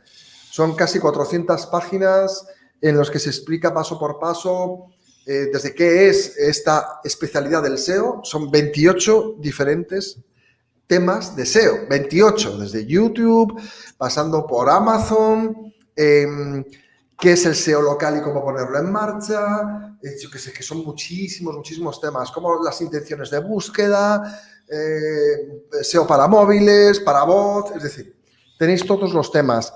Son casi 400 páginas en los que se explica paso por paso eh, desde qué es esta especialidad del SEO. Son 28 diferentes temas de SEO. 28, desde YouTube, pasando por Amazon, em, qué es el SEO local y cómo ponerlo en marcha, eh, yo que sé, que son muchísimos, muchísimos temas, como las intenciones de búsqueda, eh, SEO para móviles, para voz, es decir, tenéis todos los temas.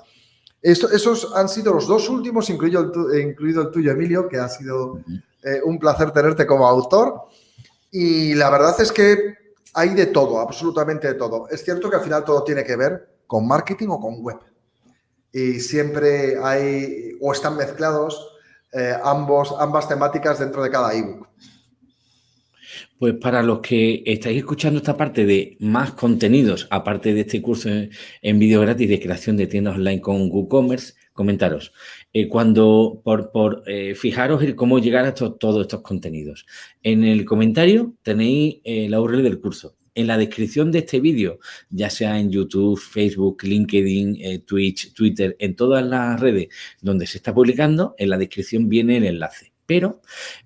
esos han sido los dos últimos, incluido incluido el tuyo, Emilio, que ha sido eh, un placer tenerte como autor. Y la verdad es que hay de todo, absolutamente de todo. Es cierto que al final todo tiene que ver con marketing o con web y siempre hay o están mezclados eh, ambos, ambas temáticas dentro de cada ebook. Pues para los que estáis escuchando esta parte de más contenidos, aparte de este curso en, vídeo gratis de creación de tiendas online con WooCommerce, comentaros, eh, cuando por, por eh, fijaros en cómo llegar a todos estos contenidos. En el comentario tenéis la URL del curso en la descripción de este vídeo, ya sea en YouTube, Facebook, LinkedIn, eh, Twitch, Twitter, en todas las redes donde se está publicando, en la descripción viene el enlace. Pero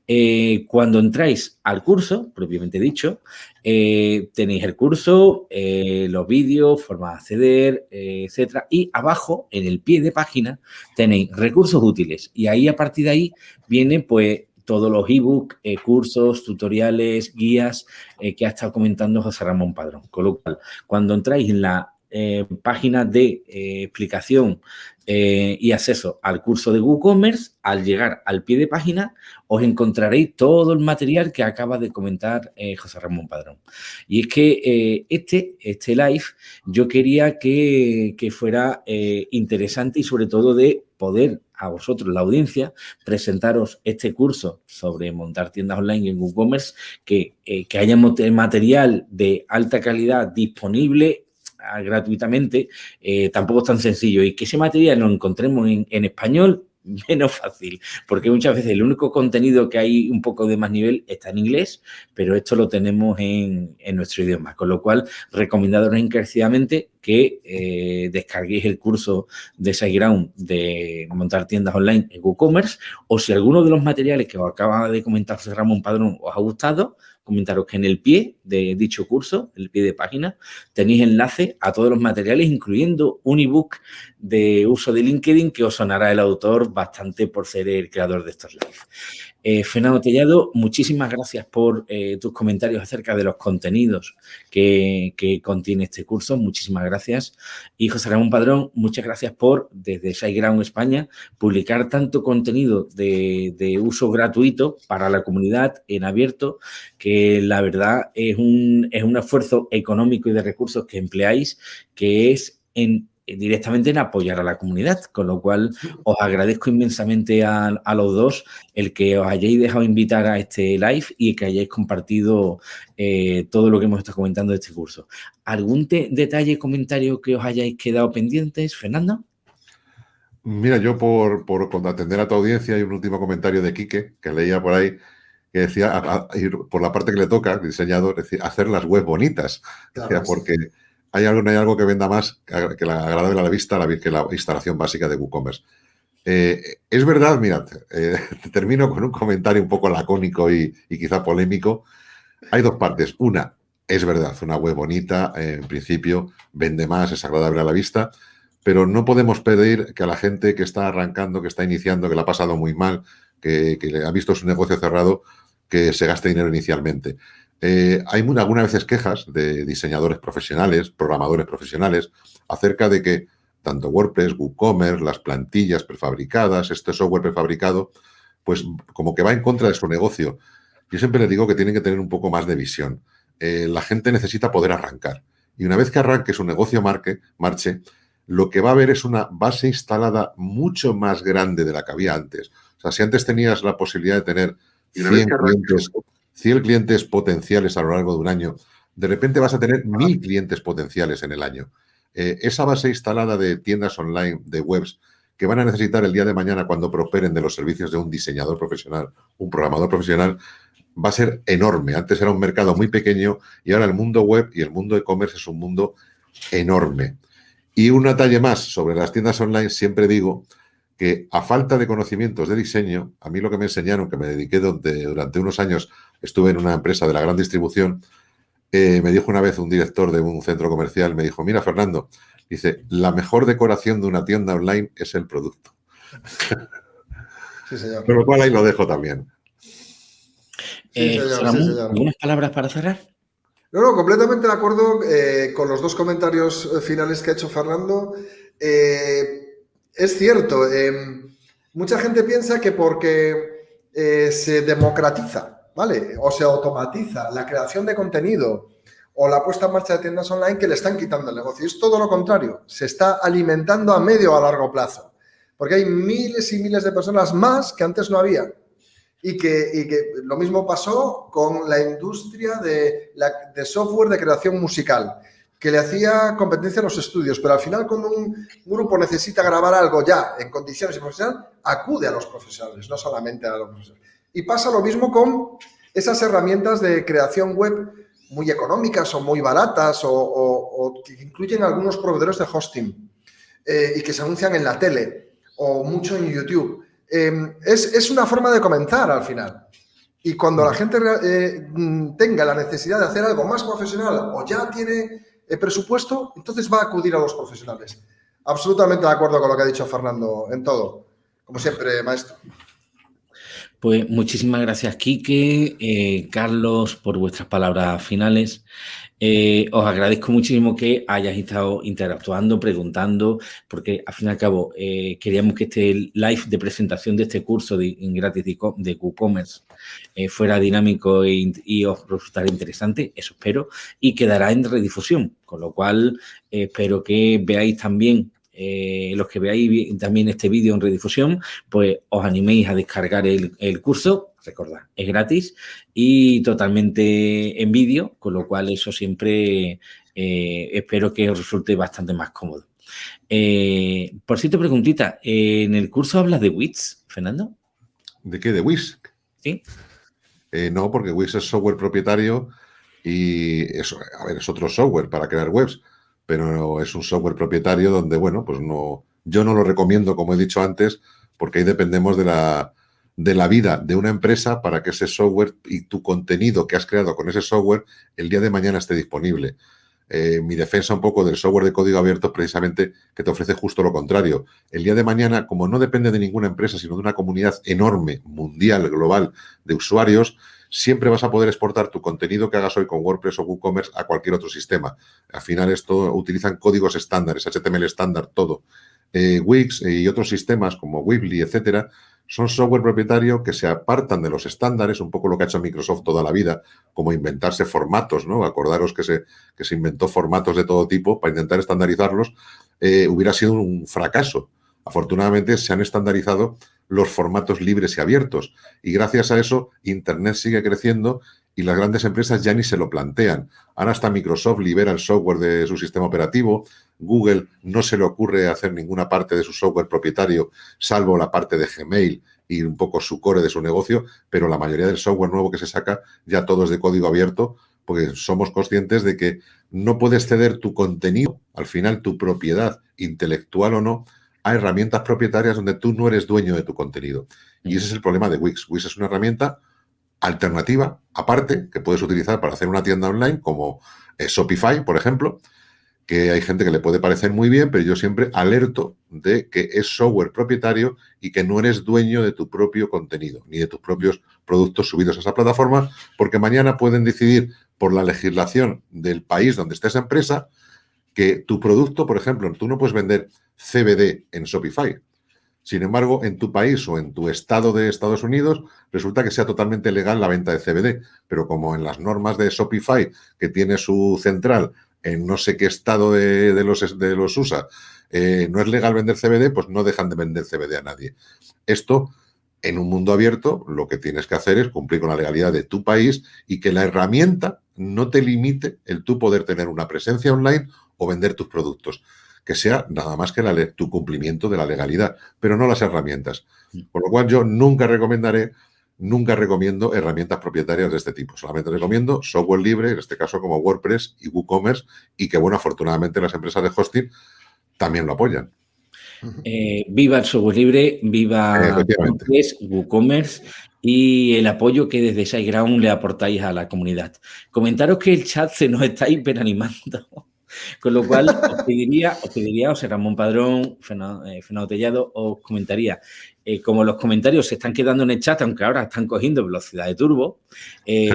eh, cuando entráis al curso, propiamente dicho, eh, tenéis el curso, los vídeos, forma de acceder, etcétera. Y abajo, en el pie de página, tenéis recursos útiles. Y ahí, a partir de ahí, viene pues todos los ebooks, eh, cursos, tutoriales, guías eh, que ha estado comentando José Ramón Padrón. Con lo cual, cuando entráis en la eh, página de explicación y acceso al curso de WooCommerce, al llegar al pie de página, os encontraréis todo el material que acaba de comentar José Ramón Padrón. Y es que este, este live yo quería que, que fuera interesante y sobre todo de poder a vosotros, la audiencia, presentaros este curso sobre montar tiendas online en WooCommerce, que, eh, que haya material de alta calidad disponible gratuitamente, eh, tampoco es tan sencillo. Y que ese material lo encontremos en, en español menos fácil, porque muchas veces el único contenido que hay un poco de más nivel está en inglés, pero esto lo tenemos en, nuestro idioma, con lo cual recomendaros encarecidamente que eh, descarguéis el curso de SiteGround de montar tiendas online en WooCommerce o si alguno de los materiales que os acaba de comentar Ramón Padrón os ha gustado, comentaros que en el pie de dicho curso, el pie de página, tenéis enlace a todos los materiales, incluyendo un ebook de uso de LinkedIn que os sonará el autor bastante por ser el creador de estos lives. Eh, Fernando Tellado, muchísimas gracias por eh, tus comentarios acerca de los contenidos que, contiene este curso. Muchísimas gracias. Y José Ramón Padrón, muchas gracias por, desde SiteGround España, publicar tanto contenido de, uso gratuito para la comunidad en abierto, que la verdad es un, es un esfuerzo económico y de recursos que empleáis, que es en directamente en apoyar a la comunidad, con lo cual os agradezco inmensamente a, los dos el que os hayáis dejado invitar a este live y que hayáis compartido eh, todo lo que hemos estado comentando de este curso. ¿Algún detalle, comentario que os hayáis quedado pendientes, Fernando? Mira, yo por, por atender a tu audiencia hay un último comentario de Quique que leía por ahí que decía, por la parte que le toca, diseñador, decir, hacer las webs bonitas. porque hay algo, no hay algo que venda más que la agradable a la vista que la instalación básica de WooCommerce. Eh, es verdad, mirad, eh, termino con un comentario un poco lacónico y, quizá polémico. Hay dos partes. Una, es verdad, una web bonita, en principio, vende más, es agradable a la vista, pero no podemos pedir que a la gente que está arrancando, que está iniciando, que le ha pasado muy mal, que, que ha visto su negocio cerrado, que se gaste dinero inicialmente. Eh, hay algunas veces quejas de diseñadores profesionales, programadores profesionales, acerca de que tanto WordPress, WooCommerce, las plantillas prefabricadas, este software prefabricado, pues como que va en contra de su negocio. Yo siempre les digo que tienen que tener un poco más de visión. Eh, la gente necesita poder arrancar. Y una vez que arranque su negocio marque, marche, lo que va a haber es una base instalada mucho más grande de la que había antes. O sea, si antes tenías la posibilidad de tener 100 clientes, 100 clientes potenciales a lo largo de un año, de repente vas a tener mil clientes potenciales en el año. Eh, esa base instalada de tiendas online, de webs, que van a necesitar el día de mañana cuando prosperen de los servicios de un diseñador profesional, un programador profesional, va a ser enorme. Antes era un mercado muy pequeño y ahora el mundo web y el mundo e-commerce es un mundo enorme. Y un detalle más sobre las tiendas online, siempre digo que a falta de conocimientos de diseño, a mí lo que me enseñaron, que me dediqué durante unos años, estuve en una empresa de la gran distribución, eh, me dijo una vez un director de un centro comercial, me dijo, mira Fernando, dice, la mejor decoración de una tienda online es el producto. Sí, señor. Con lo cual ahí lo dejo también. Sí, eh, ¿Algunas palabras para cerrar? No, no, completamente de acuerdo eh, con los dos comentarios finales que ha hecho Fernando. Es cierto, em, mucha gente piensa que porque eh, se democratiza, ¿vale? O se automatiza la creación de contenido o la puesta en marcha de tiendas online que le están quitando el negocio. Es todo lo contrario, se está alimentando a medio o a largo plazo, porque hay miles y miles de personas más que antes no había. Y que, lo mismo pasó con la industria de software de creación musical que le hacía competencia a los estudios, pero al final cuando un grupo necesita grabar algo ya en condiciones profesionales, acude a los profesionales, no solamente a los profesionales. Y pasa lo mismo con esas herramientas de creación web muy económicas o muy baratas o, que incluyen algunos proveedores de hosting eh, y que se anuncian en la tele o mucho en YouTube. Em, es, una forma de comenzar al final. Y cuando la gente eh, tenga la necesidad de hacer algo más profesional o ya tiene presupuesto, entonces va a acudir a los profesionales. Absolutamente de acuerdo con lo que ha dicho Fernando en todo. Como siempre, maestro. Pues muchísimas gracias, Quique, eh, Carlos, por vuestras palabras finales. Eh, os agradezco muchísimo que hayáis estado interactuando, preguntando, porque al fin y al cabo eh, queríamos que este live de presentación de este curso de, gratis de, WooCommerce eh, fuera dinámico y, os resultara interesante, eso espero, y quedará en redifusión, con lo cual espero que veáis también los que veáis también este vídeo en redifusión, pues os animéis a descargar el, el curso recordad, es gratis y totalmente en vídeo, con lo cual eso siempre eh, espero que os resulte bastante más cómodo. Eh, por cierto, preguntita, ¿en el curso hablas de Wix, Fernando? ¿De qué? ¿De Wix? Sí. Eh, no, porque Wix es software propietario y eso, a ver, es otro software para crear webs, pero es un software propietario donde, bueno, pues no, yo no lo recomiendo, como he dicho antes, porque ahí dependemos de la, de la vida de una empresa para que ese software y tu contenido que has creado con ese software el día de mañana esté disponible. Eh, mi defensa un poco del software de código abierto es precisamente que te ofrece justo lo contrario. El día de mañana, como no depende de ninguna empresa, sino de una comunidad enorme, mundial, global, de usuarios, siempre vas a poder exportar tu contenido que hagas hoy con WordPress o WooCommerce a cualquier otro sistema. Al final esto utilizan códigos estándares, HTML estándar, todo. Eh, Wix y otros sistemas como Weebly, etcétera, son software propietario que se apartan de los estándares, un poco lo que ha hecho Microsoft toda la vida, como inventarse formatos, ¿no? Acordaros que se, que se inventó formatos de todo tipo para intentar estandarizarlos, eh, hubiera sido un fracaso. Afortunadamente se han estandarizado los formatos libres y abiertos y gracias a eso Internet sigue creciendo y las grandes empresas ya ni se lo plantean. Ahora hasta Microsoft libera el software de su sistema operativo, Google no se le ocurre hacer ninguna parte de su software propietario, salvo la parte de Gmail y un poco su core de su negocio, pero la mayoría del software nuevo que se saca ya todo es de código abierto, porque somos conscientes de que no puedes ceder tu contenido, al final tu propiedad intelectual o no, a herramientas propietarias donde tú no eres dueño de tu contenido. Y ese es el problema de Wix. Wix es una herramienta alternativa, aparte, que puedes utilizar para hacer una tienda online como eh, Shopify, por ejemplo, que hay gente que le puede parecer muy bien, pero yo siempre alerto de que es software propietario y que no eres dueño de tu propio contenido, ni de tus propios productos subidos a esa plataforma, porque mañana pueden decidir por la legislación del país donde esté esa empresa que tu producto, por ejemplo, tú no puedes vender CBD en Shopify, sin embargo, en tu país o en tu estado de Estados Unidos resulta que sea totalmente legal la venta de CBD, pero como en las normas de Shopify, que tiene su central en no sé qué estado de, los, de los USA, eh, no es legal vender CBD, pues no dejan de vender CBD a nadie. Esto, en un mundo abierto, lo que tienes que hacer es cumplir con la legalidad de tu país y que la herramienta no te limite el tú poder tener una presencia online o vender tus productos que sea nada más que la, tu cumplimiento de la legalidad, pero no las herramientas. Por lo cual yo nunca recomendaré, nunca recomiendo herramientas propietarias de este tipo. Solamente recomiendo software libre, en este caso como WordPress y WooCommerce, y que, bueno, afortunadamente las empresas de hosting también lo apoyan. Eh, viva el software libre, viva WordPress, WooCommerce y el apoyo que desde SiteGround le aportáis a la comunidad. Comentaros que el chat se nos está hiperanimando. Con lo cual, os pediría, os pediría, o Ramón Padrón, Fernando, eh, Tellado, os comentaría, eh, como los comentarios se están quedando en el chat, aunque ahora están cogiendo velocidad de turbo, eh,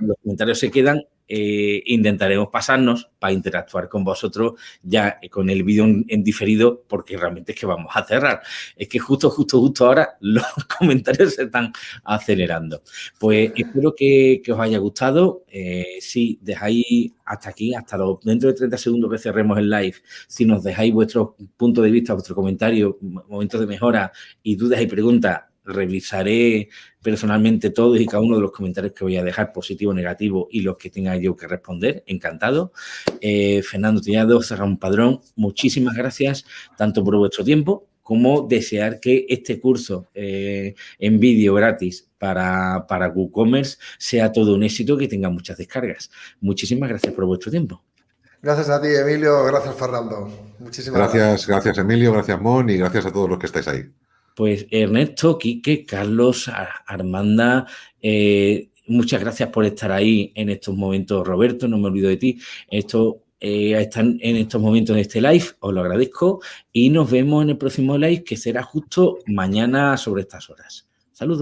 los comentarios se quedan, eh, intentaremos pasarnos para interactuar con vosotros ya con el vídeo en, diferido porque realmente es que vamos a cerrar. Es que justo, justo, justo ahora los comentarios se están acelerando. Pues espero que, os haya gustado. Eh, si dejáis hasta aquí, hasta los, dentro de 30 segundos que cerremos el live, si nos dejáis vuestro punto de vista, vuestro comentario, momentos de mejora y dudas y preguntas, revisaré personalmente todos y cada uno de los comentarios que voy a dejar, positivo, negativo y los que tenga yo que responder. Encantado. Eh, Fernando Tillado, un Padrón, muchísimas gracias tanto por vuestro tiempo como desear que este curso eh, en vídeo gratis para, para WooCommerce sea todo un éxito que tenga muchas descargas. Muchísimas gracias por vuestro tiempo. Gracias a ti, Emilio. Gracias, Fernando. Muchísimas gracias. Gracias, gracias Emilio. Gracias, Mon. Y gracias a todos los que estáis ahí. Pues Ernesto, Quique, Carlos, Armanda, eh, muchas gracias por estar ahí en estos momentos. Roberto, no me olvido de ti. Esto, eh, están en estos momentos de este live, os lo agradezco y nos vemos en el próximo live que será justo mañana sobre estas horas. Saludos.